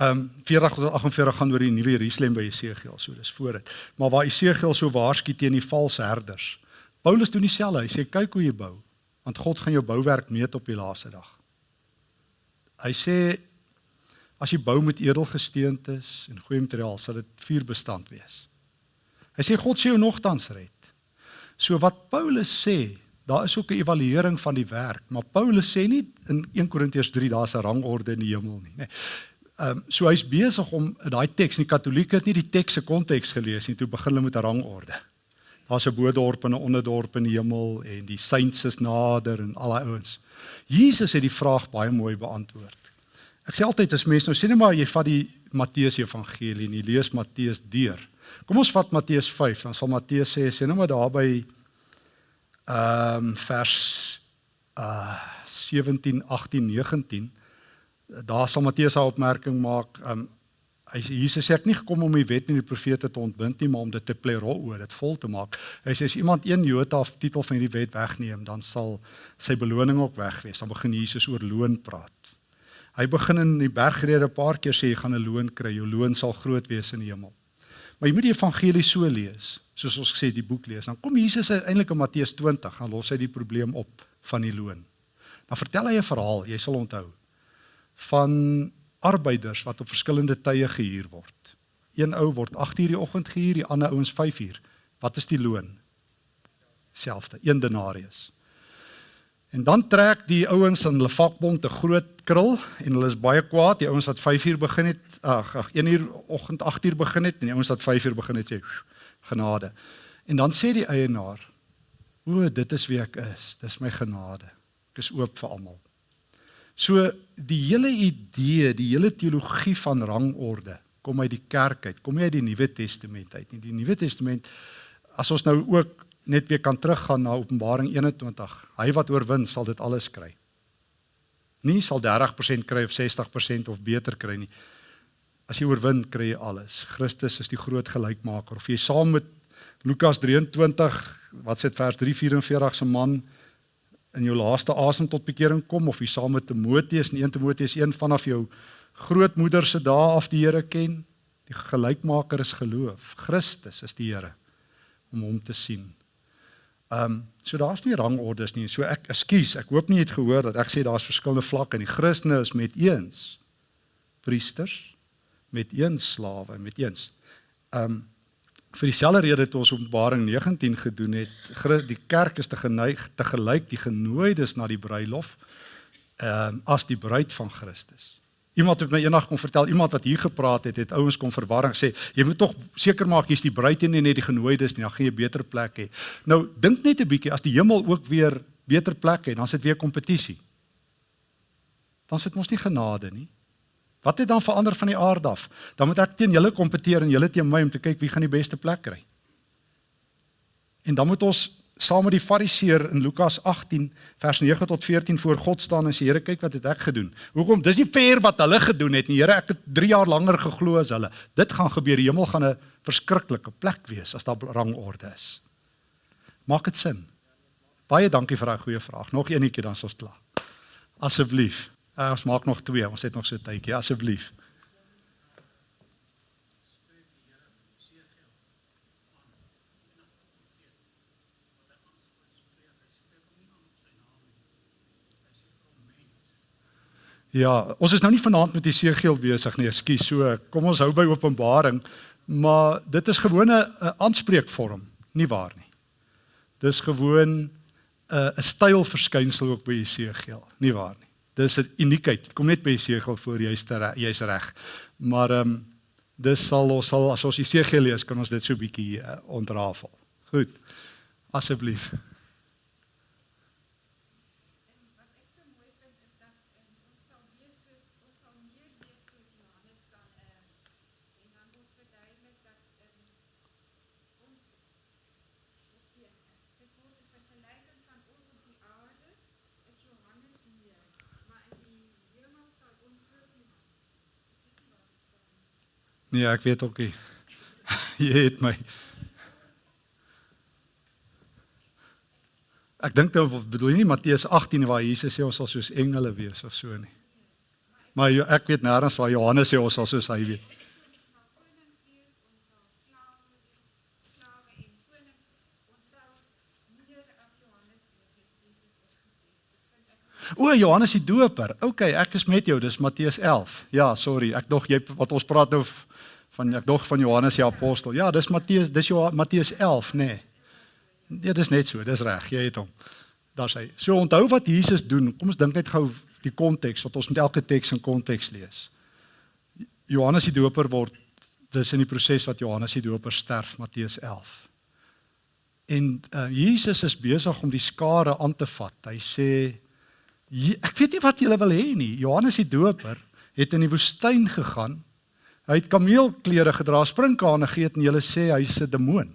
Ehm um, 40 tot 48 gaan oor die nuwe Jerusalem by Esegiel, so dis voor dit. Maar waar Esegiel so waarsku teen die valse herders. Paulus doen dieselfde. Hy sê kyk hoe jy bou, want God gaan jou bouwerk meet op die laaste dag. Hy sê as jy bou met edelgesteentes en goeie materiaal, sal dit vuurbestand wees. Hy sê God sê jou nogtans red. So wat Paulus sê, daar is ook 'n evaluering van die werk, maar Paulus sê nie in 1 Korintiërs 3 daar's 'n rangorde in die hemel nie, nê. Ehm um, so hy's besig om daai teks, die Katolieke het nie die teks se konteks gelees nie, toe begin hulle met 'n rangorde. Daar's 'n bodorp en 'n onderdorp in die hemel en die saints is nader en al daai ouens. Jesus het die vraag baie mooi beantwoord. Ek sê altyd as mense nou sê net maar jy vat die Matteus Evangelie en jy lees Matteus deur. Kom ons vat Matteus 5, dan sal Matteus sê sê net maar daar by ehm um, vers uh 17, 18, 19 daar sal Matteus 'n opmerking maak. Um hy Jesus sê ek nie gekom om die wet en die profete te ontbind nie, maar om dit te plero, dit vol te maak. Hy sê as iemand een jota of titel van hierdie wet wegneem, dan sal sy beloning ook weg wees. Dan begin Jesus oor loon praat. Hy begin in die bergrede 'n paar keer sê jy gaan 'n loon kry, jou loon sal groot wees in die hemel. Maar jy moet die evangelie so lees, soos ons gesê die boek lees. Dan kom Jesus uiteindelik in Matteus 20 gaan los hy die probleem op van die loon. Dan vertel hy 'n verhaal, jy sal onthou van arbeiders wat op verskillende tye gehuur word. Een ou word 8:00 die oggend gehuur, die ander ouens 5:00. Wat is die loon? Selfde, 1 denarius. En dan trek die ouens in hulle vakbond 'n groot krul en hulle is baie kwaad, die ouens wat 5:00 begin het, ag, ag 1:00 oggend 8:00 begin het en die ouens wat 5:00 begin het sê genade. En dan sê die eienaar: "O, dit is wie ek is. Dis my genade. Ek is oop vir almal." So die hele idee, die hele teologie van rangorde kom uit die kerk uit, kom nie uit die Nuwe Testament uit nie. Die Nuwe Testament as ons nou ook net weer kan teruggaan na Openbaring 21, hy wat oorwin sal dit alles kry. Nie sal 30% kry of 60% of beter kry nie. As jy oorwin, kry jy alles. Christus is die groot gelykmaker. Of jy saam met Lukas 23, wat sê vers 344 se man in jou laaste asem tot bekering kom of jy saam met Timoteus in 1 Timoteus 1 vanaf jou grootmoeder se dae af die Here ken. Die gelykmaker is geloof. Christus is die Here om hom te sien. Ehm um, so daar's nie rangordes nie. So ek ekskuus, ek hoop nie jy het gehoor dat ek sê daar's verskillende vlakke en die Christene is met eens priesters, met eens slawe, met eens. Ehm um, vir dieselfde rede het ons Openbaring 19 gedoen het die kerk is te geneig te gelyk die genooides na die bruilof ehm um, as die bruid van Christus. Iemand het my eendag kom vertel iemand wat hier gepraat het het ouens kom verwarring sê jy moet tog seker maak jy's die bruid en nie net die genooides nie dan gaan jy 'n beter plek hê. Nou dink net 'n bietjie as die hemel ook weer beter plek het dan sit weer kompetisie. Dan sit mos nie genade nie. Wat het dan verander van die aard af? Dan moet ek teen julle kompeteer en julle teen my om te kyk wie gaan die beste plek kry. En dan moet ons saam met die fariseer in Lukas 18 vers 9 tot 14 voor God staan en sê Here kyk wat het ek gedoen. Hoekom? Dis nie fair wat hulle gedoen het nie. Here, ek het 3 jaar langer geglo as hulle. Dit gaan gebeur. Die hemel gaan 'n verskriklike plek wees as daar rangorde is. Maak dit sin? Baie dankie vir daai goeie vraag. Nog eenetjie dan is ons klaar. Asseblief. Uh, ons maak nog twee, ons het nog so tydjie asseblief. Ja, ons is nou nie vanaand met die seegeel besig nie, ekskuus. So, kom ons hou by Openbaring, maar dit is gewoon 'n aanspreekvorm, nie waar nie. Dis gewoon 'n 'n stylverskynsel ook by die seegeel, nie waar nie. Dis 'n uniekheid. Dit kom net by Jesegel voor jy's jy's reg. Maar ehm um, dis sal ons sal as ons Jesegel lees, kan ons dit so bietjie uh, ontrafel. Goed. Asseblief. Nee, ek weet ook nie. Jy het my. Ek dink dan bedoel jy nie Matteus 18 waar Jesus sê ons sal soos engele wees of so nie. Maar ek weet nêrens waar Johannes sê ons sal soos hy wees. O, Johannes die Doper. OK, ek is met jou. Dis Matteus 11. Ja, sorry. Ek dog jy wat ons praat nou van ek dog van Johannes die apostel. Ja, dis Matteus, dis jou Matteus 11, nê. Nee. Ja, dis net so. Dis reg. Jy het hom. Daar's hy. So onthou wat Jesus doen. Kom ons dink net gou die konteks wat ons met elke teks in konteks lees. Johannes die Doper word dis in die proses wat Johannes die Doper sterf Matteus 11. En uh, Jesus is besig om die skare aan te vat. Hy sê ek weet nie wat julle wil hê nie. Johannes die Doper het in die woestyn gegaan. Hy het kameelklere gedra, sprinkane geëet en julle sê hy's 'n demoon.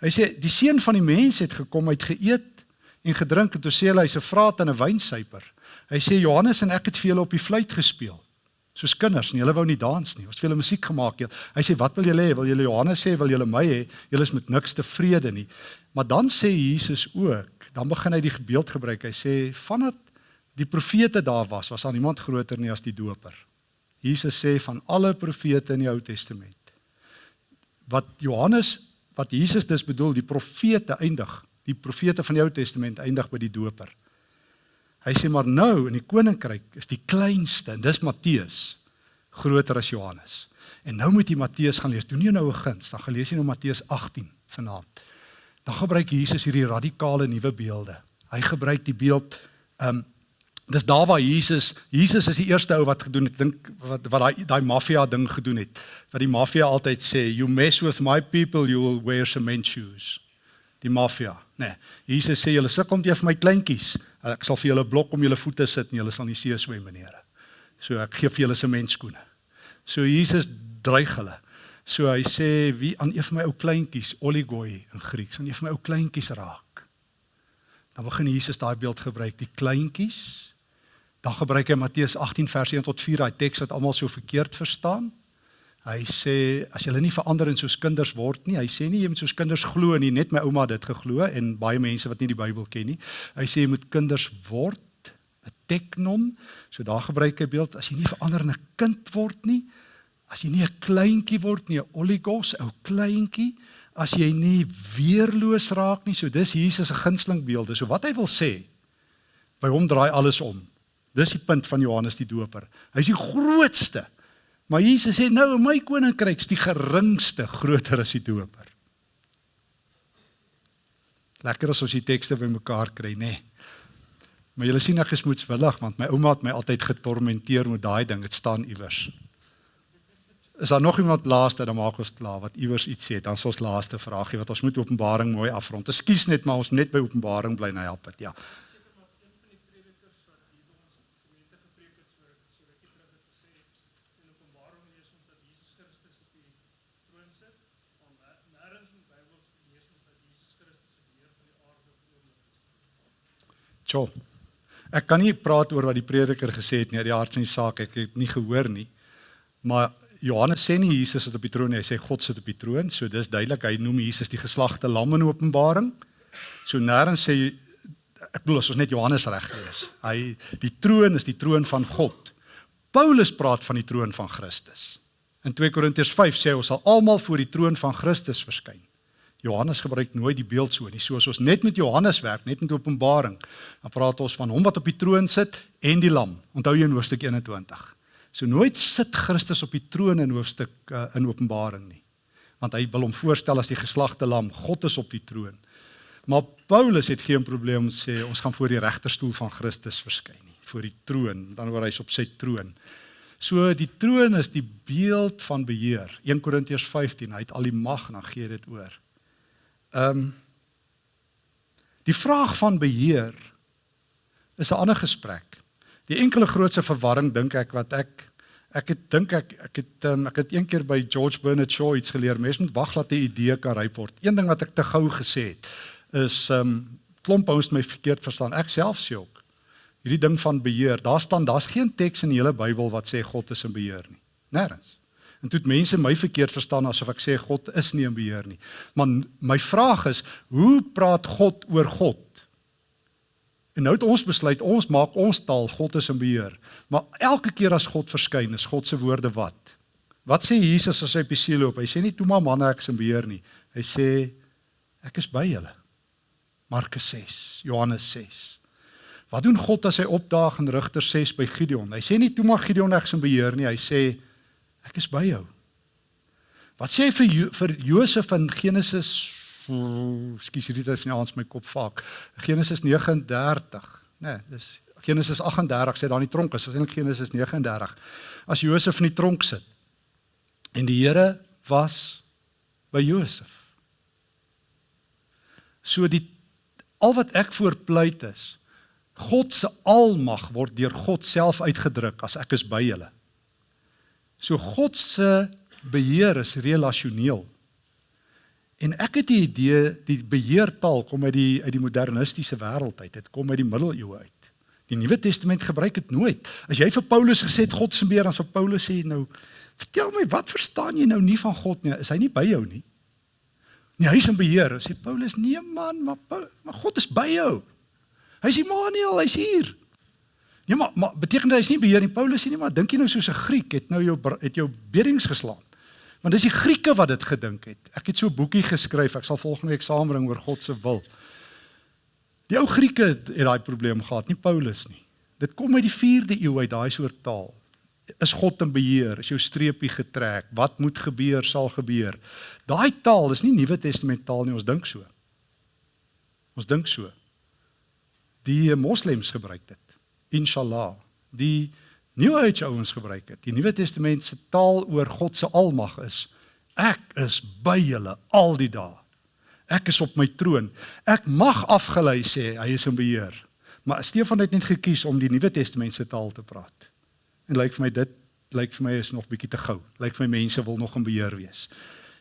Hy sê die seun van die mens het gekom uit geëet en gedrink en toe sê hy hy's 'n vraat en 'n wynsuiper. Hy sê Johannes en ek het vir julle op die fluit gespeel. Soos kinders en julle wou nie dans nie. Ons het vir julle musiek gemaak. Hy sê wat wil julle hê? Wil julle Johannes sê wil julle my hê? Julle is met niks tevrede nie. Maar dan sê Jesus ook, dan begin hy die beeld gebruik. Hy sê vandat die profete daar was, was daar niemand groter nie as die doper. Jesus sê van alle profete in die Ou Testament. Wat Johannes, wat Jesus dus bedoel, die profete eindig, die profete van die Ou Testament eindig by die doper. Hy sê maar nou in die koninkryk is die kleinste, en dis Matteus, groter as Johannes. En nou moet jy Matteus gaan lees. Doen jy nou 'n guns, dan gaan lees jy nou Matteus 18 vanaand. Dan gebruik Jesus hierdie radikale nuwe beelde. Hy gebruik die beeld ehm um, Dis daar waar Jesus, Jesus is die eerste ou wat gedoen het, dink wat wat daai daai maffia ding gedoen het. Wat die maffia altyd sê, you mess with my people, you will wear cement shoes. Die maffia, nê. Nee, Jesus sê julle sukkel om te vir my kleintjies. Ek sal vir julle blok om julle voete sit en julle sal nie see swem meneere. So ek gee vir julle sementskoene. So Jesus dreig hulle. So hy sê wie aan een van my ou kleintjies, oligoi in Grieks, aan een van my ou kleintjies raak. Dan begin Jesus daai beeld gebruik, die kleintjies Dan gebruik hy Matteus 18 vers 1 tot 4, daai teks wat almal so verkeerd verstaan. Hy sê as julle nie verander en soos kinders word nie, hy sê nie jy moet soos kinders glo nie, net my ouma het dit geglo en baie mense wat nie die Bybel ken nie. Hy sê jy moet kinders word, 'n teknon. So daar gebruik hy beeld as jy nie verander in 'n kind word nie, as jy nie 'n kleintjie word nie, 'n oligos, ou kleintjie, as jy nie weerloos raak nie. So dis Jesus se gunsteling beelde. So wat hy wil sê, by hom draai alles om. Dis die punt van Johannes die Doper. Hy's die grootste. Maar Jesus sê nou my koninkryk is die geringste groter as die Doper. Lekker as ons die tekste bymekaar kry, nê. Nee. Maar julle sien ek is moedswillig want my ouma het my altyd getormenteer met daai ding. Dit staan iewers. Is daar nog iemand laaste dan maak ons klaar wat iewers iets sê, dan is ons laaste vraagie wat ons moet Openbaring mooi afrond. Ekskuus net maar ons net by Openbaring bly nou help dit. Ja. Tjoh. Ek kan nie praat oor wat die prediker gesê het nie, die hart van die saak, ek het nie gehoor nie. Maar Johannes sê nie Jesus sit op die troon nie, hy sê God sit op die troon. So dis duidelik hy noem Jesus die geslagte lam in Openbaring. So nêrens sê ek bedoel as ons net Johannes reg lees. Hy die troon is die troon van God. Paulus praat van die troon van Christus. In 2 Korintiërs 5 sê ons sal almal voor die troon van Christus verskyn. Johannes gebruik nooit die beeld so nie. So as ons net met Johannes werk, net met Openbaring, dan praat ons van hom wat op die troon sit en die lam. Onthou jy in hoofstuk 21. So nooit sit Christus op die troon in hoofstuk uh, in Openbaring nie. Want hy wil hom voorstel as die geslagte lam. God is op die troon. Maar Paulus het geen probleem om sê ons gaan voor die regterstoel van Christus verskyn nie, voor die troon, dan word hy op sy troon. So die troon is die beeld van beheer. 1 Korintiërs 15, hy het al die mag, dan gee dit oor. Ehm um, die vraag van beheer is 'n ander gesprek. Die enkele grootste verwarring dink ek wat ek ek het dink ek ek het um, ek het een keer by George Bernard Shaw iets geleer. Mens moet wag dat 'n idee kan ryp word. Een ding wat ek te gou gesê het is um, klomp ouens my verkeerd verstaan. Ek self sê ook hierdie ding van beheer. Daar staan daar's geen teks in die hele Bybel wat sê God is in beheer nie. Nêrens. En toe het mense my verkeerd verstaan asof ek sê God is nie in beheer nie. Maar my vraag is, hoe praat God oor God En nou het ons besluit ons maak ons taal God is in beheer. Maar elke keer as God verskyn, is God se woorde wat? Wat sê Jesus as hy op die see loop? Hy sê nie toe maar manne ek is in beheer nie. Hy sê ek is by julle. Markus 6, Johannes 6. Wat doen God as hy opdaag in Rigter 6 by Gideon? Hy sê nie toe maar Gideon ek is in beheer nie, hy sê ek is by jou. Wat sê hy vir jo vir Josef in Genesis Skus hierdie tyd van die aand my kop vaak. Genesis 39, né, nee, dis Genesis 38 sê daar in die tronk is, eintlik Genesis 39. As Josef in die tronk sit en die Here was by Josef. So die al wat ek voorpleit is God se almag word deur God self uitgedruk as ek is by julle. So God se beheer is relasioneel. En ek het die idee die beheertaal kom uit die uit die modernistiese wêreld uit. Dit kom uit die middeleeue uit. Die Nuwe Testament gebruik dit nooit. As jy vir Paulus gesê het God se beheer, dan sal Paulus sê nou, vertel my wat verstaan jy nou nie van God nie? Is hy nie by jou nie? Nee, hy is in beheer. Sê Paulus, nee man, maar maar God is by jou. Hy's Immanuel, hy's hier. Nee, maar maar beteken dit hy's nie beheer nie. Paulus sê nie, maar dink jy nou soos 'n Griek het nou jou het jou bedings geslaan? Want dis die Grieke wat dit gedink het. Ek het so 'n boekie geskryf. Ek sal volgende week saambring oor God se wil. Die ou Grieke het, daai probleem gehad, nie Paulus nie. Dit kom uit die 4de eeu uit daai soort taal. Is God in beheer? Is jou streepie getrek? Wat moet gebeur sal gebeur. Daai taal is nie Nuwe Testament taal nie, ons dink so. Ons dink so. Die moslems gebruik dit. Inshallah. Die New Age ouens gebruik dit. Die Nuwe Testament se taal oor God se almag is ek is by julle al die dae. Ek is op my troon. Ek mag afgelei sê hy is in beheer. Maar Stefan het net gekies om die Nuwe Testament se taal te praat. En lyk vir my dit lyk vir my is nog bietjie te gou. Lyk vir my mense wil nog in beheer wees.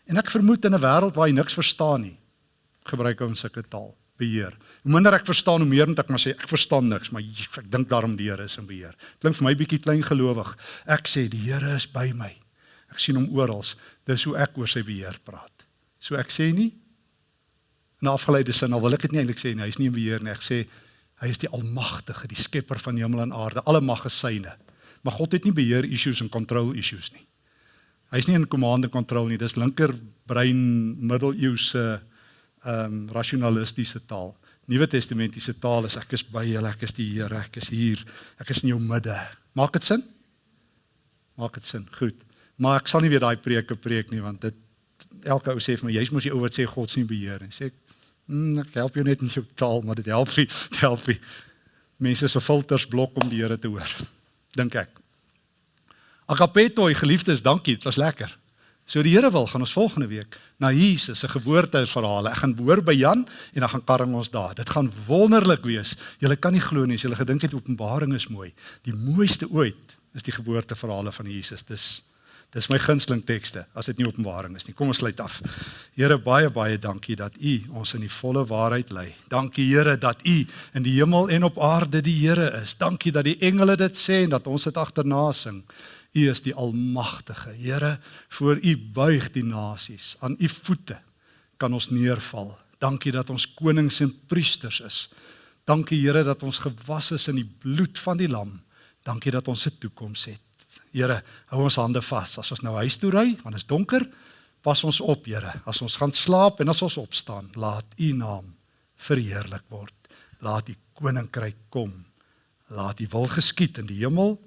En ek vermoed in 'n wêreld waar jy niks verstaan nie, gebruik ons sulke taal beheer. Hoe minder ek verstaan, hoe meer moet ek maar sê ek verstaan niks, maar ek dink daarom die Here is in beheer. Klink vir my bietjie klein gelowig. Ek sê die Here is by my. Ek sien hom oral. Dis hoe ek oor sy beheer praat. So ek sê nie in afgeleide sin, al wil ek dit nie eintlik sê nie, hy is nie in beheer nie. Ek sê hy is die almagtige, die skepper van hemel en aarde. Alle mag is syne. Maar God het nie beheer issues en control issues nie. Hy's nie in command and control nie. Dis linker brein middeleeuse uh ehm um, rasionalistiese taal. Nuwe Testamentiese taal is ek is by julle, ek is die Here, ek is hier, ek is in jou midde. Maak dit sin? Maak dit sin? Goed. Maar ek sal nie weer daai preke preek nie want dit elke ou sê vir my jy's mos die ou wat sê God sien beheer en sê ek mm, ek help jou net in jou taal maar dit help nie, dit help nie. Mense se filters blok om die Here te hoor. Dink ek. Agapeto, geliefdes, dankie, dit was lekker. So die Here wil gaan ons volgende week na Jesus se geboorteverhaal. Ek gaan behoor by Jan en dan gaan karring ons daar. Dit gaan wonderlik wees. Julle kan nie glo nie as julle gedink het Openbaring is mooi. Die mooiste ooit is die geboorteverhale van Jesus. Dis dis my gunsteling tekste as dit nie Openbaring is nie. Kom ons sluit af. Here baie baie dankie dat U ons in die volle waarheid lei. Dankie Here dat U in die hemel en op aarde die Here is. Dankie dat die engele dit sê en dat ons dit agterna sing. U is die almagtige. Here, voor U buig die nasies. Aan U voete kan ons neerval. Dankie dat ons konings en priesters is. Dankie Here dat ons gewas is in die bloed van die lam. Dankie dat ons 'n toekoms het. Here, hou ons hande vas as ons nou huis toe ry, want dit is donker. Pas ons op, Here, as ons gaan slaap en as ons opstaan, laat U naam verheerlik word. Laat U koninkryk kom. Laat U wil geskied in die hemel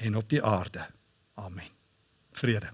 en op die aarde. Amen. Vrede.